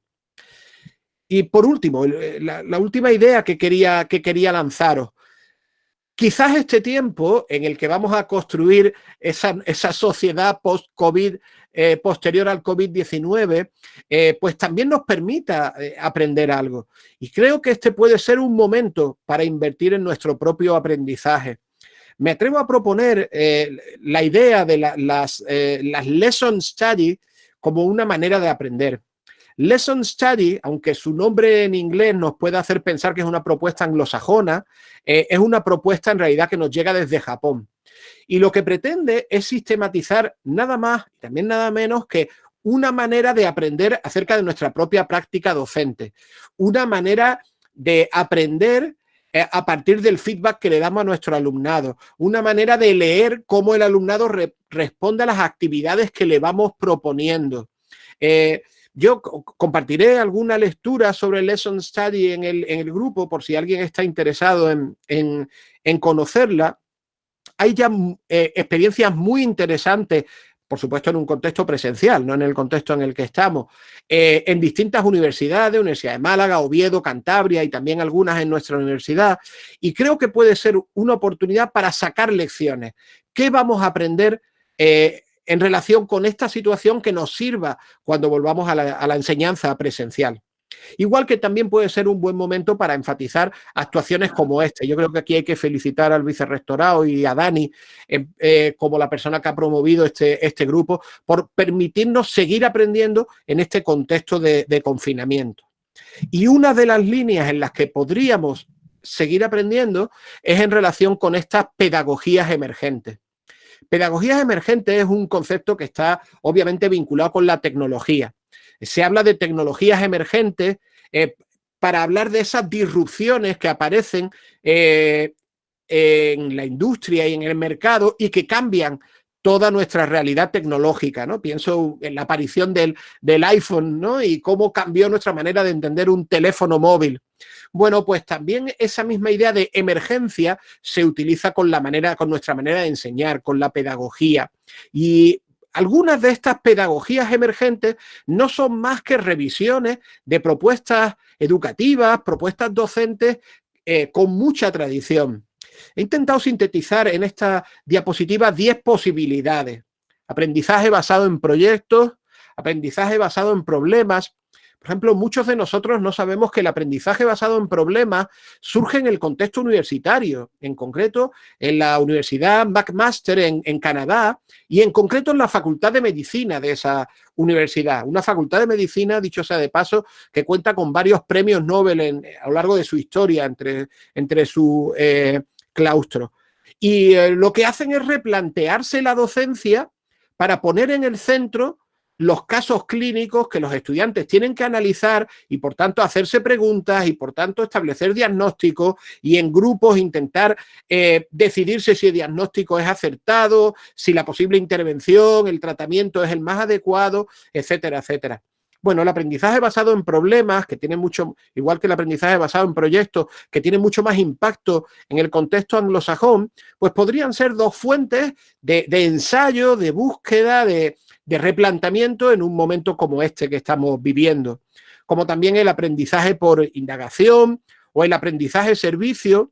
Y por último, la, última idea que quería, que quería lanzaros. Quizás este tiempo en el que vamos a construir esa, esa sociedad post-COVID eh, posterior al COVID-19, eh, pues también nos permita eh, aprender algo. Y creo que este puede ser un momento para invertir en nuestro propio aprendizaje. Me atrevo a proponer la idea de las, las lesson study como una manera de aprender. Lesson Study, aunque su nombre en inglés nos pueda hacer pensar que es una propuesta anglosajona, es una propuesta en realidad que nos llega desde Japón. Y lo que pretende es sistematizar nada más y también nada menos que una manera de aprender acerca de nuestra propia práctica docente, una manera de aprender eh, a partir del feedback que le damos a nuestro alumnado, una manera de leer cómo el alumnado responde a las actividades que le vamos proponiendo. Eh, yo compartiré alguna lectura sobre el Lesson Study en el, grupo por si alguien está interesado en, conocerla. Hay ya eh, experiencias muy interesantes por supuesto en un contexto presencial, no en el contexto en el que estamos, eh, en distintas universidades, Universidad de Málaga, Oviedo, Cantabria y también algunas en nuestra universidad, y creo que puede ser una oportunidad para sacar lecciones. ¿Qué vamos a aprender eh, en relación con esta situación que nos sirva cuando volvamos a la enseñanza presencial? Igual que también puede ser un buen momento para enfatizar actuaciones como esta. Yo creo que aquí hay que felicitar al vicerrectorado y a Dani eh, eh, como la persona que ha promovido este, este grupo por permitirnos seguir aprendiendo en este contexto de, de confinamiento. Y una de las líneas en las que podríamos seguir aprendiendo es en relación con estas pedagogías emergentes. Pedagogías emergentes es un concepto que está obviamente vinculado con la tecnología. Se habla de tecnologías emergentes eh, para hablar de esas disrupciones que aparecen eh, en la industria y en el mercado y que cambian toda nuestra realidad tecnológica, ¿no? Pienso en la aparición del, del, iPhone, ¿no? Y cómo cambió nuestra manera de entender un teléfono móvil. Bueno, pues también esa misma idea de emergencia se utiliza con la manera, con nuestra manera de enseñar, con la pedagogía. Y algunas de estas pedagogías emergentes no son más que revisiones de propuestas educativas, propuestas docentes eh, con mucha tradición. He intentado sintetizar en esta diapositiva 10 posibilidades. Aprendizaje basado en proyectos, aprendizaje basado en problemas, por ejemplo, muchos de nosotros no sabemos que el aprendizaje basado en problemas surge en el contexto universitario, en concreto en la Universidad McMaster en, Canadá y en concreto en la Facultad de Medicina de esa universidad. Una facultad de medicina, dicho sea de paso, que cuenta con varios premios Nobel a lo largo de su historia entre, entre su eh, claustro. Y eh, lo que hacen es replantearse la docencia para poner en el centro los casos clínicos que los estudiantes tienen que analizar y por tanto hacerse preguntas y por tanto establecer diagnósticos y en grupos intentar eh, decidirse si el diagnóstico es acertado, si la posible intervención, el tratamiento es el más adecuado, etcétera, etcétera. Bueno, el aprendizaje basado en problemas, que tiene mucho, igual que el aprendizaje basado en proyectos, que tiene mucho más impacto en el contexto anglosajón, pues podrían ser dos fuentes de ensayo, de búsqueda, de, de replanteamiento en un momento como este que estamos viviendo, como también el aprendizaje por indagación o el aprendizaje servicio,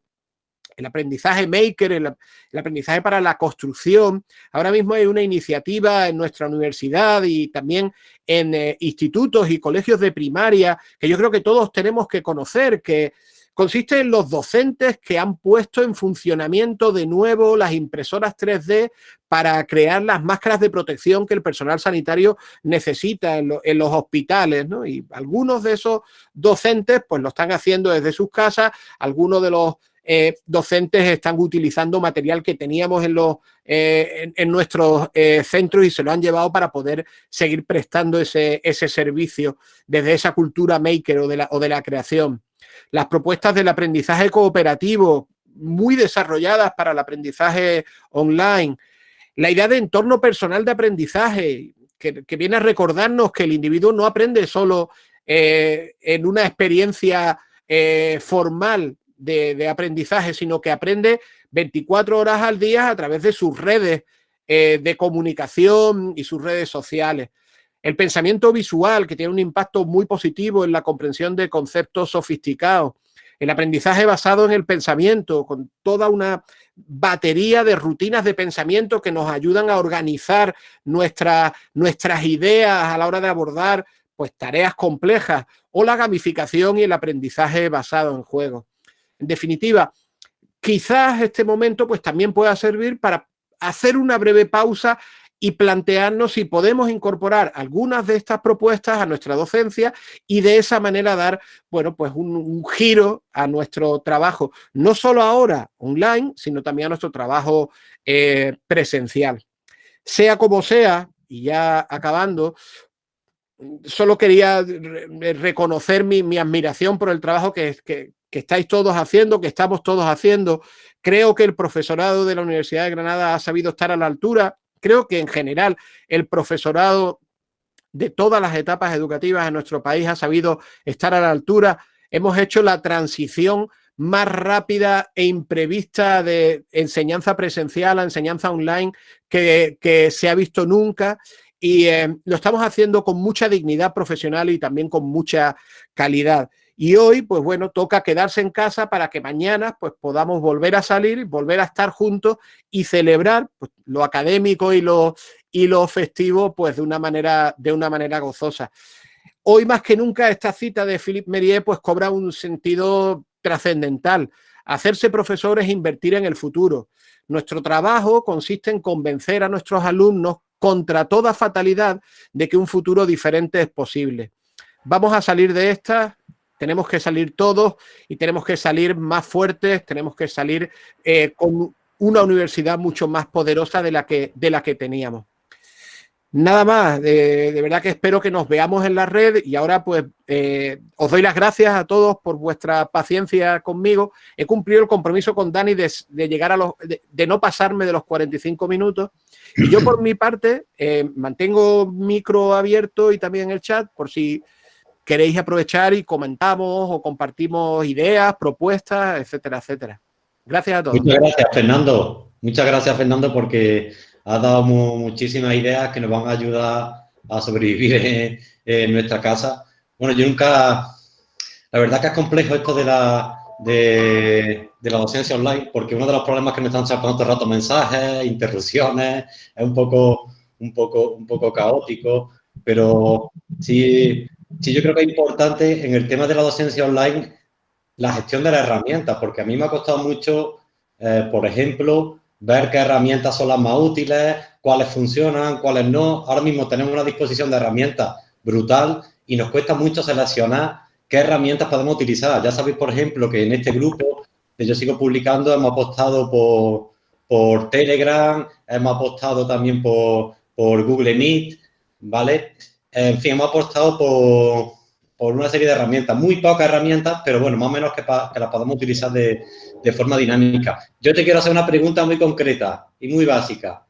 el aprendizaje maker, el, aprendizaje para la construcción. Ahora mismo hay una iniciativa en nuestra universidad y también en eh, institutos y colegios de primaria que yo creo que todos tenemos que conocer, que consiste en los docentes que han puesto en funcionamiento de nuevo las impresoras 3D para crear las máscaras de protección que el personal sanitario necesita en, los hospitales, Y algunos de esos docentes pues lo están haciendo desde sus casas, algunos de los eh, docentes están utilizando material que teníamos en, los, eh, en, nuestros eh, centros y se lo han llevado para poder seguir prestando ese, ese servicio desde esa cultura maker o de la, o de la creación las propuestas del aprendizaje cooperativo muy desarrolladas para el aprendizaje online, la idea de entorno personal de aprendizaje, que, viene a recordarnos que el individuo no aprende solo eh, en una experiencia eh, formal de, aprendizaje, sino que aprende 24 horas al día a través de sus redes eh, de comunicación y sus redes sociales. El pensamiento visual, que tiene un impacto muy positivo en la comprensión de conceptos sofisticados. El aprendizaje basado en el pensamiento, con toda una batería de rutinas de pensamiento que nos ayudan a organizar nuestras ideas a la hora de abordar pues, tareas complejas o la gamificación y el aprendizaje basado en juegos. En definitiva, quizás este momento pues, también pueda servir para hacer una breve pausa y plantearnos si podemos incorporar algunas de estas propuestas a nuestra docencia y de esa manera dar, bueno, pues un, giro a nuestro trabajo, no solo ahora online, sino también a nuestro trabajo eh, presencial. Sea como sea, y ya acabando, solo quería reconocer mi, admiración por el trabajo que, estáis todos haciendo, que estamos todos haciendo. Creo que el profesorado de la Universidad de Granada ha sabido estar a la altura. Creo que en general el profesorado de todas las etapas educativas en nuestro país ha sabido estar a la altura. Hemos hecho la transición más rápida e imprevista de enseñanza presencial a enseñanza online que, se ha visto nunca y eh, lo estamos haciendo con mucha dignidad profesional y también con mucha calidad. Y hoy, pues bueno, toca quedarse en casa para que mañana pues podamos volver a salir, volver a estar juntos y celebrar pues, lo académico y lo, y lo festivo pues de una manera, de una manera gozosa. Hoy más que nunca esta cita de Philippe Merier pues cobra un sentido trascendental. Hacerse profesor es invertir en el futuro. Nuestro trabajo consiste en convencer a nuestros alumnos contra toda fatalidad de que un futuro diferente es posible. Vamos a salir de esta tenemos que salir todos y tenemos que salir más fuertes, tenemos que salir eh, con una universidad mucho más poderosa de la que, de la que teníamos. Nada más, de, verdad que espero que nos veamos en la red y ahora pues eh, os doy las gracias a todos por vuestra paciencia conmigo. He cumplido el compromiso con Dani de, llegar a los, de, no pasarme de los 45 minutos y yo por mi parte eh, mantengo micro abierto y también el chat por si queréis aprovechar y comentamos o compartimos ideas, propuestas, etcétera, etcétera. Gracias a todos. Muchas gracias, Fernando. Muchas gracias, Fernando, porque has dado muchísimas ideas que nos van a ayudar a sobrevivir en, nuestra casa. Bueno, yo nunca... La verdad que es complejo esto de la, de, la docencia online, porque uno de los problemas que me están sacando todo el rato mensajes, interrupciones, es un poco, un poco, un poco caótico, pero sí, Sí, yo creo que es importante en el tema de la docencia online la gestión de las herramientas, porque a mí me ha costado mucho, eh, por ejemplo, ver qué herramientas son las más útiles, cuáles funcionan, cuáles no. Ahora mismo tenemos una disposición de herramientas brutal y nos cuesta mucho seleccionar qué herramientas podemos utilizar. Ya sabéis, por ejemplo, que en este grupo que yo sigo publicando hemos apostado por, por Telegram, hemos apostado también por, por Google Meet, ¿vale? En fin, hemos apostado por, una serie de herramientas, muy pocas herramientas, pero bueno, más o menos que, las podamos utilizar de, forma dinámica. Yo te quiero hacer una pregunta muy concreta y muy básica.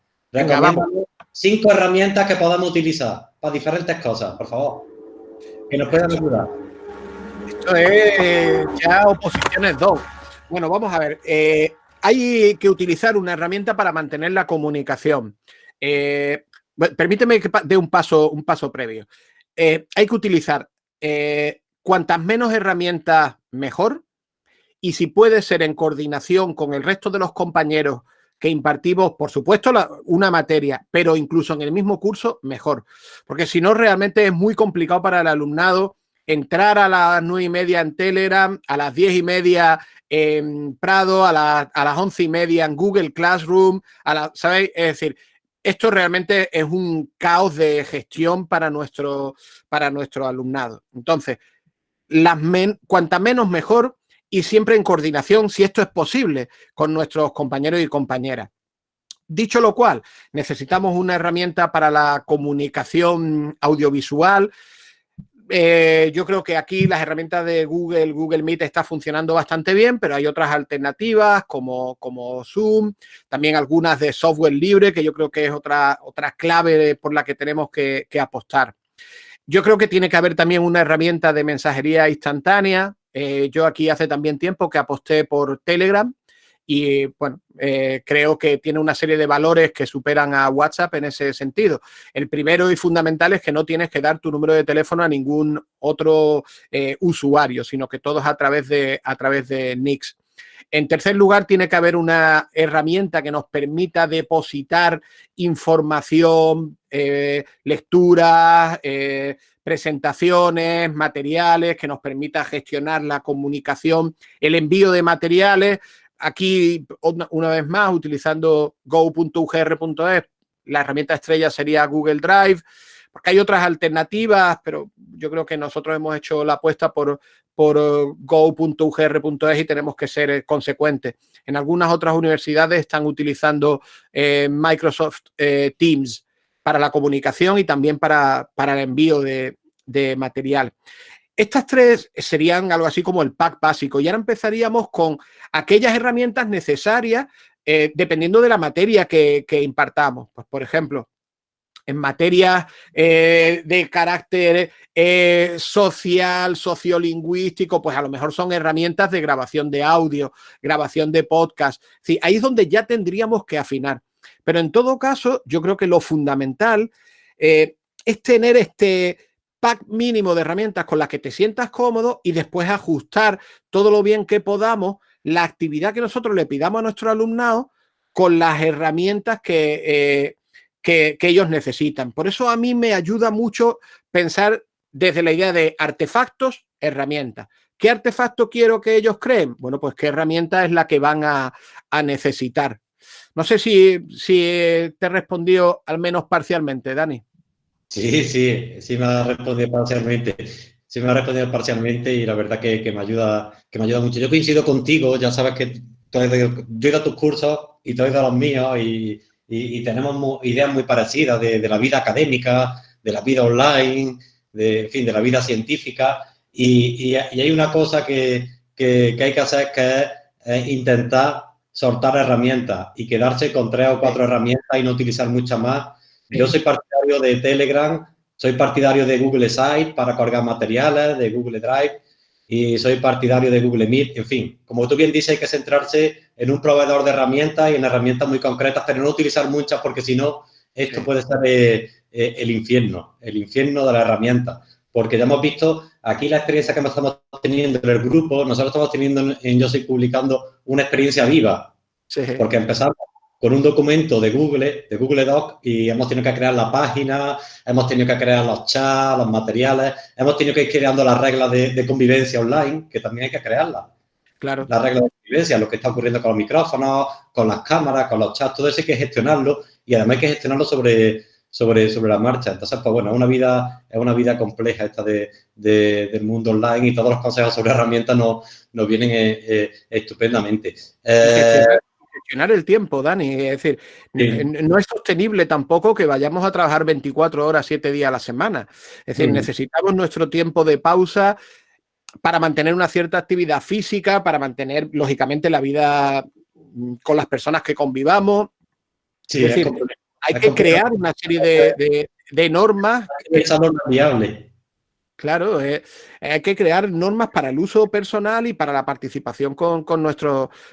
cinco herramientas que podamos utilizar para diferentes cosas, por favor. Que nos puedan ayudar. Esto es ya oposiciones dos. Bueno, vamos a ver. Eh, hay que utilizar una herramienta para mantener la comunicación. Eh, permíteme que dé un paso, un paso previo. Eh, hay que utilizar eh, cuantas menos herramientas, mejor. Y si puede ser en coordinación con el resto de los compañeros que impartimos, por supuesto, una materia, pero incluso en el mismo curso, mejor. Porque si no, realmente es muy complicado para el alumnado entrar a las nueve y media en Telegram, a las diez y media en Prado, a, a las once y media en Google Classroom, a la, ¿sabéis? Es decir, esto realmente es un caos de gestión para nuestro, para nuestro alumnado. Entonces, las cuanta menos mejor y siempre en coordinación, si esto es posible, con nuestros compañeros y compañeras. Dicho lo cual, necesitamos una herramienta para la comunicación audiovisual, eh, yo creo que aquí las herramientas de Google, Google Meet está funcionando bastante bien, pero hay otras alternativas como, como Zoom, también algunas de software libre, que yo creo que es otra, otra clave por la que tenemos que, apostar. Yo creo que tiene que haber también una herramienta de mensajería instantánea. Eh, yo aquí hace también tiempo que aposté por Telegram y bueno, eh, creo que tiene una serie de valores que superan a WhatsApp en ese sentido. El primero y fundamental es que no tienes que dar tu número de teléfono a ningún otro eh, usuario, sino que todo es a través de, a través de Nix. En tercer lugar, tiene que haber una herramienta que nos permita depositar información, eh, lecturas, presentaciones, materiales, que nos permita gestionar la comunicación, el envío de materiales aquí, una, vez más, utilizando go.ugr.es, la herramienta estrella sería Google Drive, porque hay otras alternativas, pero yo creo que nosotros hemos hecho la apuesta por, por eh, go.ugr.es y tenemos que ser eh, consecuentes. En algunas otras universidades están utilizando eh, Microsoft Teams para la comunicación y también para, para el envío de, de, material. Estas tres serían algo así como el pack básico y ahora empezaríamos con aquellas herramientas necesarias dependiendo de la materia que, impartamos. Pues, por ejemplo, en materias eh, de carácter eh, social, sociolingüístico, pues a lo mejor son herramientas de grabación de audio, grabación de podcast. Sí, ahí es donde ya tendríamos que afinar. Pero en todo caso, yo creo que lo fundamental eh, es tener este pack mínimo de herramientas con las que te sientas cómodo y después ajustar todo lo bien que podamos la actividad que nosotros le pidamos a nuestro alumnado con las herramientas que que, ellos necesitan. Por eso a mí me ayuda mucho pensar desde la idea de artefactos, herramientas. ¿Qué artefacto quiero que ellos creen? Bueno, pues qué herramienta es la que van a, necesitar. No sé si, si te he respondido al menos parcialmente, Dani. Sí, sí, sí me ha respondido parcialmente. Sí me ha respondido parcialmente y la verdad que, me ayuda, que me ayuda mucho. Yo coincido contigo, ya sabes que yo he ido a tus cursos y tú has ido a los míos y, y, tenemos ideas muy parecidas de, la vida académica, de la vida online, de, en fin, de la vida científica. Y, hay una cosa que, que, hay que hacer que es, intentar soltar herramientas y quedarse con tres o cuatro herramientas y no utilizar muchas más. Yo soy partidario de Telegram, soy partidario de Google Site para cargar materiales, de Google Drive y soy partidario de Google Meet. En fin, como tú bien dices, hay que centrarse en un proveedor de herramientas y en herramientas muy concretas, pero no utilizar muchas porque si no, esto puede ser eh, eh, el infierno, el infierno de la herramienta. Porque ya hemos visto aquí la experiencia que estamos teniendo en el grupo, nosotros estamos teniendo en Yo Soy Publicando una experiencia viva. Porque empezamos con un documento de Google, de Google Doc, y hemos tenido que crear la página, hemos tenido que crear los chats, los materiales, hemos tenido que ir creando las reglas de, de convivencia online, que también hay que crearlas. Claro. Las reglas de convivencia, lo que está ocurriendo con los micrófonos, con las cámaras, con los chats, todo eso hay que gestionarlo y además hay que gestionarlo sobre, sobre, sobre la marcha. Entonces, pues bueno, es una vida, es una vida compleja esta de, del mundo online y todos los consejos sobre herramientas nos, nos vienen eh, eh, estupendamente. Eh, gestionar el tiempo, Dani. Es decir, no es sostenible tampoco que vayamos a trabajar 24 horas, 7 días a la semana. Es decir, mm. necesitamos nuestro tiempo de pausa, para mantener una cierta actividad física, para mantener, lógicamente, la vida mm, con las personas que convivamos. Sí, es decir, hay que crear una serie de, de, normas. Esa norma viable. Claro, eh, hay que crear normas para el uso personal y para la participación con, con,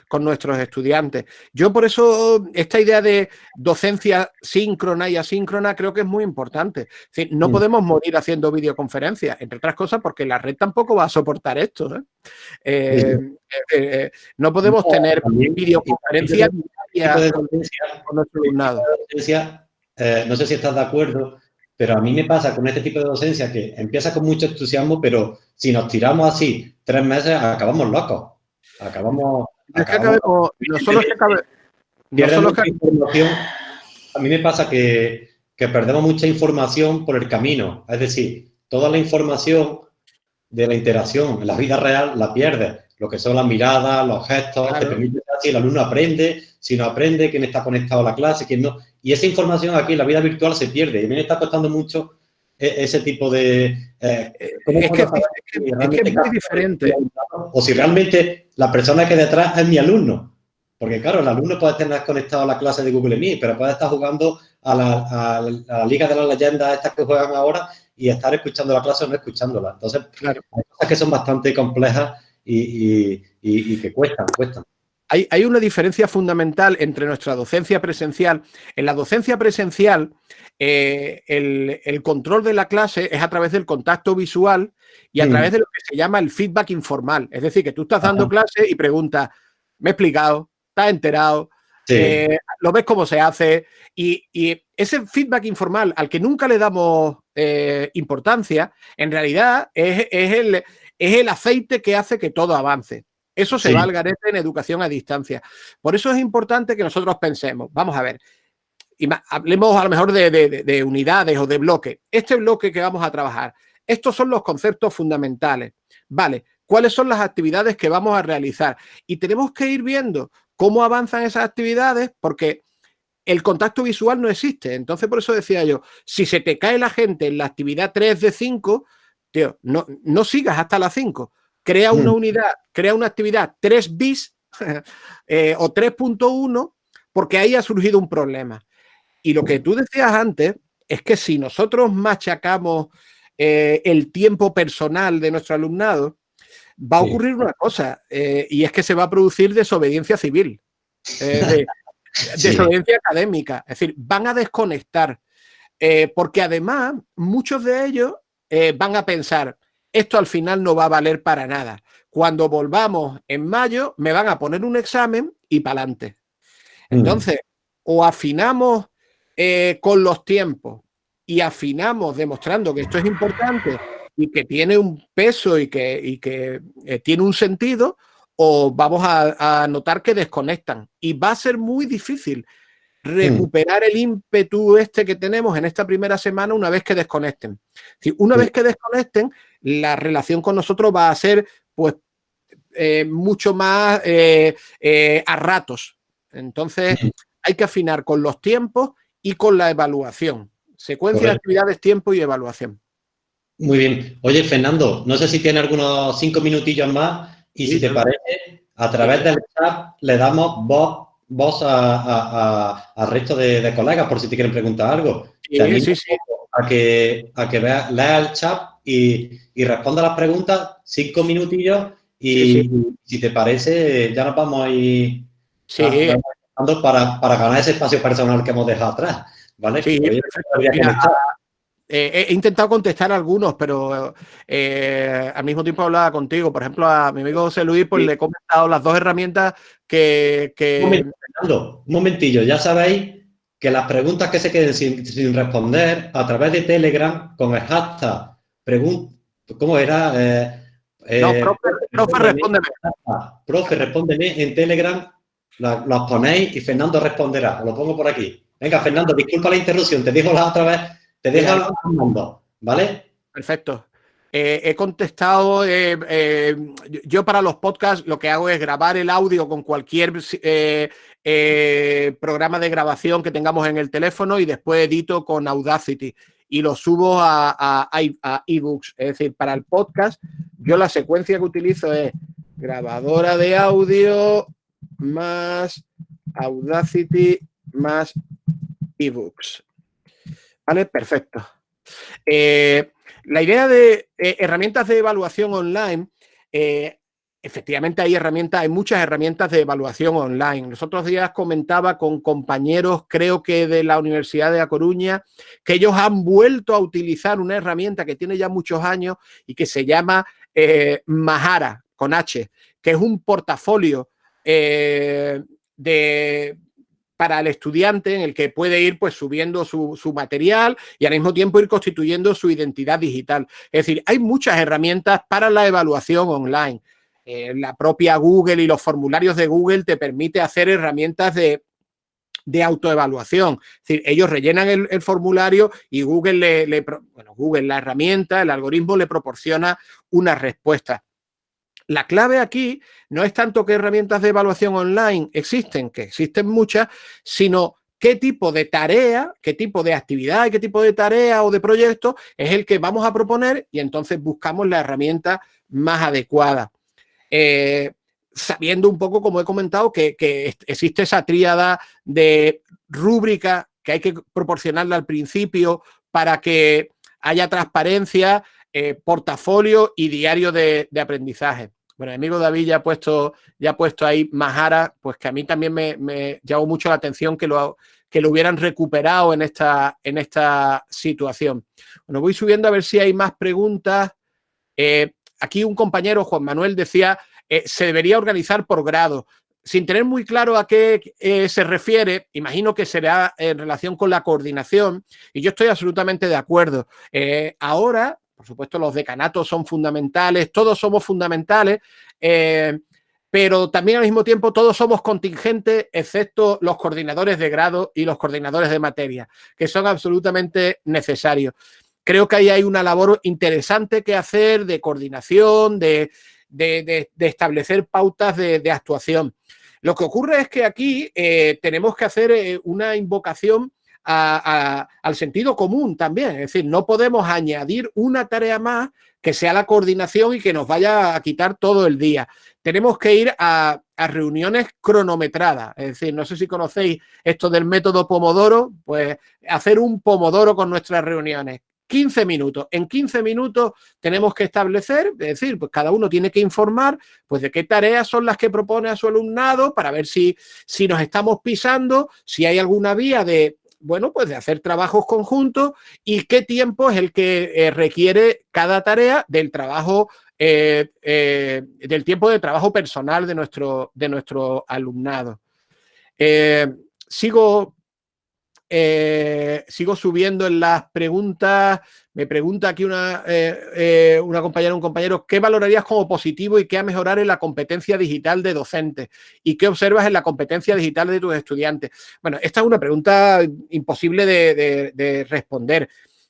con nuestros estudiantes. Yo por eso esta idea de docencia síncrona y asíncrona creo que es muy importante. no mm. podemos morir haciendo videoconferencias, entre otras cosas porque la red tampoco va a soportar esto. ¿eh? Eh, no podemos tener videoconferencias con nuestro alumnado. no sé si estás de acuerdo, pero a mí me pasa con este tipo de docencia que empieza con mucho entusiasmo, pero si nos tiramos así tres meses, acabamos locos. Acabamos... Es que acabemos, no solo que acabe, información. A mí me pasa que, que perdemos mucha información por el camino. Es decir, toda la información de la interacción en la vida real la pierdes. Lo que son las miradas, los gestos, te permite si el alumno aprende, si no aprende, quién está conectado a la clase, quién no. Y esa información aquí en la vida virtual se pierde. Y a mí me está costando mucho e, ese tipo de... Eh, es, que, es, muy diferente. O si realmente la persona que detrás es mi alumno. Porque claro, el alumno puede estar conectado a la clase de Google Meet, pero puede estar jugando a la, Liga de las Leyendas, estas que juegan ahora, y estar escuchando la clase o no escuchándola. Entonces, claro. hay cosas que son bastante complejas y, y que cuestan, cuestan. Hay, una diferencia fundamental entre nuestra docencia presencial. En la docencia presencial, eh, el, control de la clase es a través del contacto visual y a mm. través de lo que se llama el feedback informal. Es decir, que tú estás dando clase y preguntas, me he explicado, estás enterado, eh, lo ves cómo se hace y, ese feedback informal al que nunca le damos eh, importancia, en realidad es, el, es el aceite que hace que todo avance. Eso se va al garete en educación a distancia. Por eso es importante que nosotros pensemos, vamos a ver, hablemos a lo mejor de, unidades o de bloques. Este bloque que vamos a trabajar, estos son los conceptos fundamentales. Vale, ¿cuáles son las actividades que vamos a realizar? Y tenemos que ir viendo cómo avanzan esas actividades porque el contacto visual no existe. Entonces, por eso decía yo, si se te cae la gente en la actividad 3 de 5, tío, no, no sigas hasta la 5. Crea una mm. unidad, crea una actividad 3 bis [LAUGHS] eh, o 3.1 porque ahí ha surgido un problema. Y lo que tú decías antes es que si nosotros machacamos eh, el tiempo personal de nuestro alumnado, va a ocurrir una cosa, eh, y es que se va a producir desobediencia civil, [LAUGHS] desobediencia académica, es decir, van a desconectar, porque además muchos de ellos van a pensar, esto al final no va a valer para nada. Cuando volvamos en mayo, me van a poner un examen y para adelante. Entonces, o afinamos eh, con los tiempos y afinamos demostrando que esto es importante y que tiene un peso y que, que eh, tiene un sentido, o vamos a, notar que desconectan. Y va a ser muy difícil recuperar el ímpetu este que tenemos en esta primera semana una vez que desconecten. Si una vez que desconecten, la relación con nosotros va a ser pues eh, mucho más a ratos. Entonces, hay que afinar con los tiempos y con la evaluación. Secuencia de actividades, tiempo y evaluación. Muy bien. Oye, Fernando, no sé si tiene algunos cinco minutillos más y si te parece, a través del chat le damos voz, voz al resto de, colegas por si te quieren preguntar algo. Sí, sí, sí. A que, a que lea el chat y, y responda las preguntas, cinco minutillos y si te parece, ya nos vamos a ir para, para, ganar ese espacio personal que hemos dejado atrás. ¿vale? Sí, eh, he intentado contestar algunos, pero eh, al mismo tiempo hablaba contigo. Por ejemplo, a mi amigo José Luis, pues le he comentado las dos herramientas que... Un, momentillo, ya sabéis que las preguntas que se queden sin, responder a través de Telegram con el hashtag pregunta, ¿cómo era? Eh, no, profe, profe, respóndeme. Profe, respóndeme en Telegram las ponéis y Fernando responderá. lo pongo por aquí. Venga, Fernando, disculpa la interrupción. Te digo la otra vez. Te dejo a Fernando, ¿vale? Perfecto. Eh, he contestado, eh, eh, yo para los podcasts lo que hago es grabar el audio con cualquier programa de grabación que tengamos en el teléfono y después edito con Audacity y lo subo a, a ebooks. Es decir, para el podcast, yo la secuencia que utilizo es grabadora de audio, más Audacity más ebooks. ¿Vale? Perfecto. Eh, la idea de eh, herramientas de evaluación online, eh, efectivamente hay herramientas, hay muchas herramientas de evaluación online. Los otros días comentaba con compañeros, creo que de la Universidad de A Coruña, que ellos han vuelto a utilizar una herramienta que tiene ya muchos años y que se llama Mahara, con H, que es un portafolio de, para el estudiante en el que puede ir pues subiendo su, material y al mismo tiempo ir constituyendo su identidad digital. Es decir, hay muchas herramientas para la evaluación online. Eh, la propia Google y los formularios de Google te permite hacer herramientas de, de autoevaluación. Es decir, ellos rellenan el, formulario y Google le, le, Google, la herramienta, el algoritmo le proporciona una respuesta. La clave aquí no es tanto qué herramientas de evaluación online existen, que existen muchas, sino qué tipo de tarea, qué tipo de actividad qué tipo de tarea o de proyecto es el que vamos a proponer y entonces buscamos la herramienta más adecuada. Eh, sabiendo un poco, como he comentado, que, existe esa tríada de rúbrica que hay que proporcionarla al principio para que haya transparencia, eh, portafolio y diario de aprendizaje. Bueno, mi amigo David ya ha puesto, ya puesto ahí Mahara, pues que a mí también me, llamó mucho la atención que lo, que lo hubieran recuperado en esta, en esta situación. Bueno, voy subiendo a ver si hay más preguntas. Eh, aquí un compañero, Juan Manuel, decía, eh, se debería organizar por grado. Sin tener muy claro a qué eh, se refiere, imagino que será en relación con la coordinación, y yo estoy absolutamente de acuerdo. ahora, por supuesto, los decanatos son fundamentales, todos somos fundamentales. Eh, pero también al mismo tiempo todos somos contingentes, excepto los coordinadores de grado y los coordinadores de materia, que son absolutamente necesarios. Creo que ahí hay una labor interesante que hacer de coordinación, de, establecer pautas de, actuación. Lo que ocurre es que aquí eh, tenemos que hacer eh, una invocación al sentido común también. Es decir, no podemos añadir una tarea más que sea la coordinación y que nos vaya a quitar todo el día. Tenemos que ir a, reuniones cronometradas. Es decir, no sé si conocéis esto del método Pomodoro, pues hacer un Pomodoro con nuestras reuniones. 15 minutos. En 15 minutos tenemos que establecer, es decir, pues cada uno tiene que informar pues de qué tareas son las que propone a su alumnado para ver si, si nos estamos pisando, si hay alguna vía de bueno, pues de hacer trabajos conjuntos y qué tiempo es el que eh, requiere cada tarea del trabajo, eh, eh, del tiempo de trabajo personal de nuestro, de nuestro alumnado. sigo eh, sigo subiendo en las preguntas. Me pregunta aquí una, eh, eh, una compañera, un compañero, ¿qué valorarías como positivo y qué a mejorar en la competencia digital de docentes? ¿Y qué observas en la competencia digital de tus estudiantes? Bueno, esta es una pregunta imposible de, responder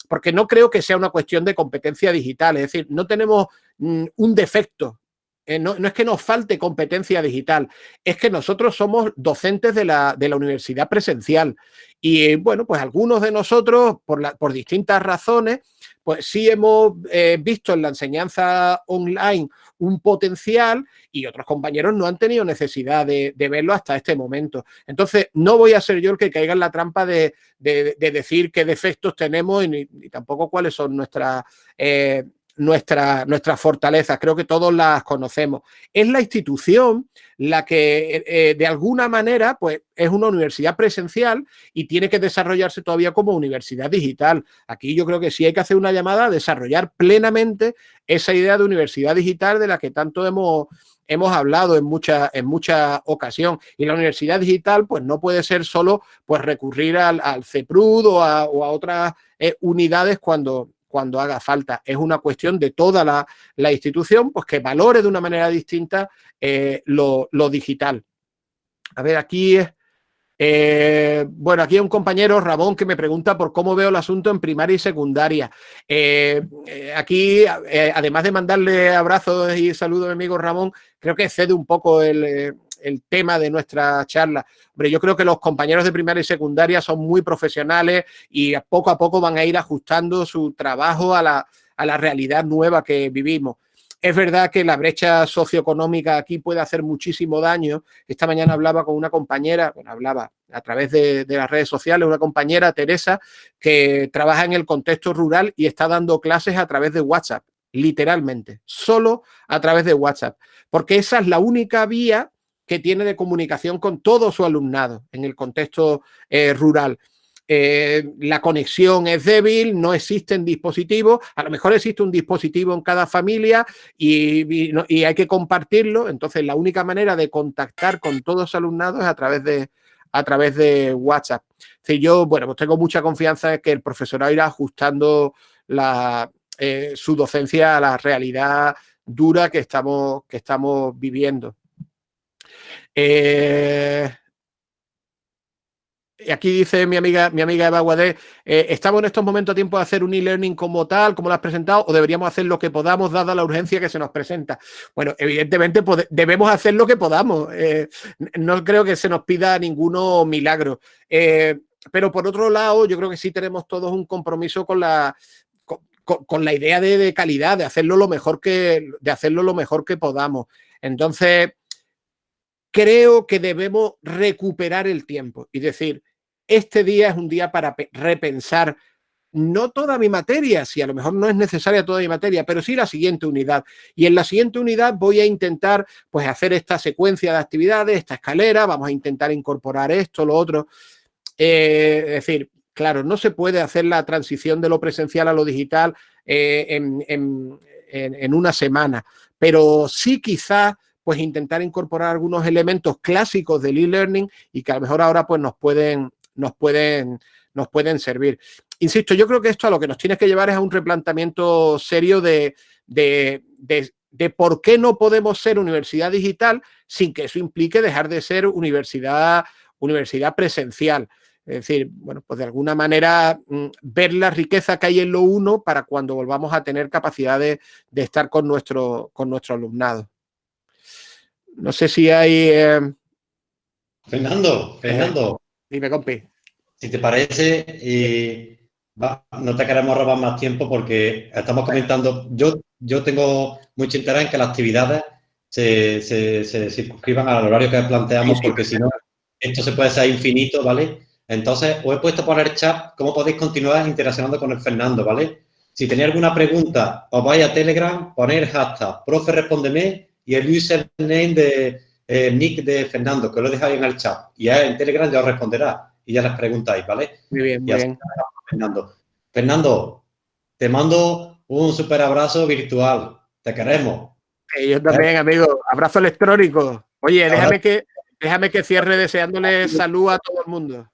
porque no creo que sea una cuestión de competencia digital, es decir, no tenemos mm, un defecto no, es que nos falte competencia digital, es que nosotros somos docentes de la, de la universidad presencial y bueno, pues algunos de nosotros, por, por distintas razones, pues sí hemos eh, visto en la enseñanza online un potencial y otros compañeros no han tenido necesidad de, verlo hasta este momento. Entonces, no voy a ser yo el que caiga en la trampa de, decir qué defectos tenemos y, tampoco cuáles son nuestras... Eh, nuestra, nuestras fortalezas, creo que todos las conocemos. Es la institución la que eh, eh, de alguna manera pues, es una universidad presencial y tiene que desarrollarse todavía como universidad digital. Aquí yo creo que sí hay que hacer una llamada a desarrollar plenamente esa idea de universidad digital de la que tanto hemos, hemos hablado en mucha, en mucha ocasión. Y la universidad digital pues no puede ser solo pues recurrir al, al CEPRUD o a, otras eh, unidades cuando cuando haga falta. Es una cuestión de toda la, institución, pues que valore de una manera distinta eh, lo, digital. A ver, aquí eh, bueno, aquí hay un compañero, Ramón, que me pregunta por cómo veo el asunto en primaria y secundaria. Eh, aquí, además de mandarle abrazos y saludos amigo Ramón, creo que cede un poco el, el tema de nuestra charla. Hombre, yo creo que los compañeros de primaria y secundaria son muy profesionales y poco a poco van a ir ajustando su trabajo a la, realidad nueva que vivimos. Es verdad que la brecha socioeconómica aquí puede hacer muchísimo daño. Esta mañana hablaba con una compañera, bueno, hablaba a través de, de, las redes sociales, una compañera, Teresa, que trabaja en el contexto rural y está dando clases a través de WhatsApp, literalmente, solo a través de WhatsApp, porque esa es la única vía que tiene de comunicación con todo su alumnado en el contexto eh, rural. Eh, la conexión es débil, no existen dispositivos, a lo mejor existe un dispositivo en cada familia y, hay que compartirlo, entonces la única manera de contactar con todos los alumnados es a través de, a través de WhatsApp. Si yo, bueno, pues tengo mucha confianza en que el profesorado irá ajustando la, eh, su docencia a la realidad dura que estamos, que estamos viviendo. Eh, aquí dice mi amiga, mi amiga Eva Guadé, eh, ¿estamos en estos momentos a tiempo de hacer un e-learning como tal, como lo has presentado, o deberíamos hacer lo que podamos, dada la urgencia que se nos presenta? Bueno, evidentemente debemos hacer lo que podamos. Eh, no creo que se nos pida ninguno milagro. pero por otro lado, yo creo que sí tenemos todos un compromiso con la, la idea de, de, calidad, de hacerlo lo mejor que, de hacerlo lo mejor que podamos. Entonces, creo que debemos recuperar el tiempo y decir, este día es un día para repensar no toda mi materia, si a lo mejor no es necesaria toda mi materia, pero sí la siguiente unidad. Y en la siguiente unidad voy a intentar pues hacer esta secuencia de actividades, esta escalera, vamos a intentar incorporar esto, lo otro. Eh, es decir, claro, no se puede hacer la transición de lo presencial a lo digital eh, en, una semana, pero sí quizá pues intentar incorporar algunos elementos clásicos del e-learning y que a lo mejor ahora pues nos pueden, nos pueden, nos pueden servir. Insisto, yo creo que esto a lo que nos tiene que llevar es a un replanteamiento serio de, de por qué no podemos ser universidad digital sin que eso implique dejar de ser universidad, universidad presencial. Es decir, bueno, pues de alguna manera mm, ver la riqueza que hay en lo uno para cuando volvamos a tener capacidad de, estar con nuestro, con nuestro alumnado. No sé si hay... Eh, Fernando, Fernando. dime, compi. Si te parece, y no te queremos robar más tiempo porque estamos comentando, yo, yo tengo mucho interés en que las actividades se, se, circunscriban al horario que planteamos porque si no, esto se puede ser infinito, ¿vale? Entonces, os he puesto por el chat cómo podéis continuar interaccionando con el Fernando, ¿vale? Si tenéis alguna pregunta, os vais a Telegram, poner hashtag, profe, respóndeme y el username de eh, nick de Fernando, que lo dejáis en el chat. Y en Telegram ya os responderá y ya les preguntáis, ¿vale? Muy bien, muy bien. Fernando. Fernando, te mando un super abrazo virtual. Te queremos. yo también, amigo. Abrazo electrónico. Oye, déjame que, déjame que cierre deseándole salud a todo el mundo.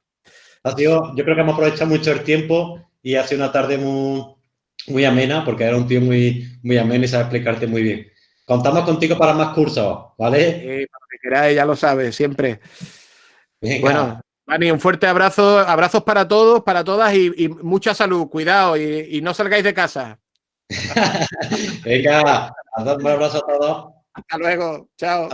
yo creo que hemos aprovechado mucho el tiempo y ha sido una tarde muy, muy amena, porque era un tío muy, muy ameno y sabe explicarte muy bien. Contamos contigo para más cursos, ¿vale? Sí, para que queráis, ya lo sabes, siempre. Bueno, Mani, un fuerte abrazo, abrazos para todos, para todas y, mucha salud, cuidado y, no salgáis de casa. [LAUGHS] Venga, un abrazo a todos. Hasta luego, chao.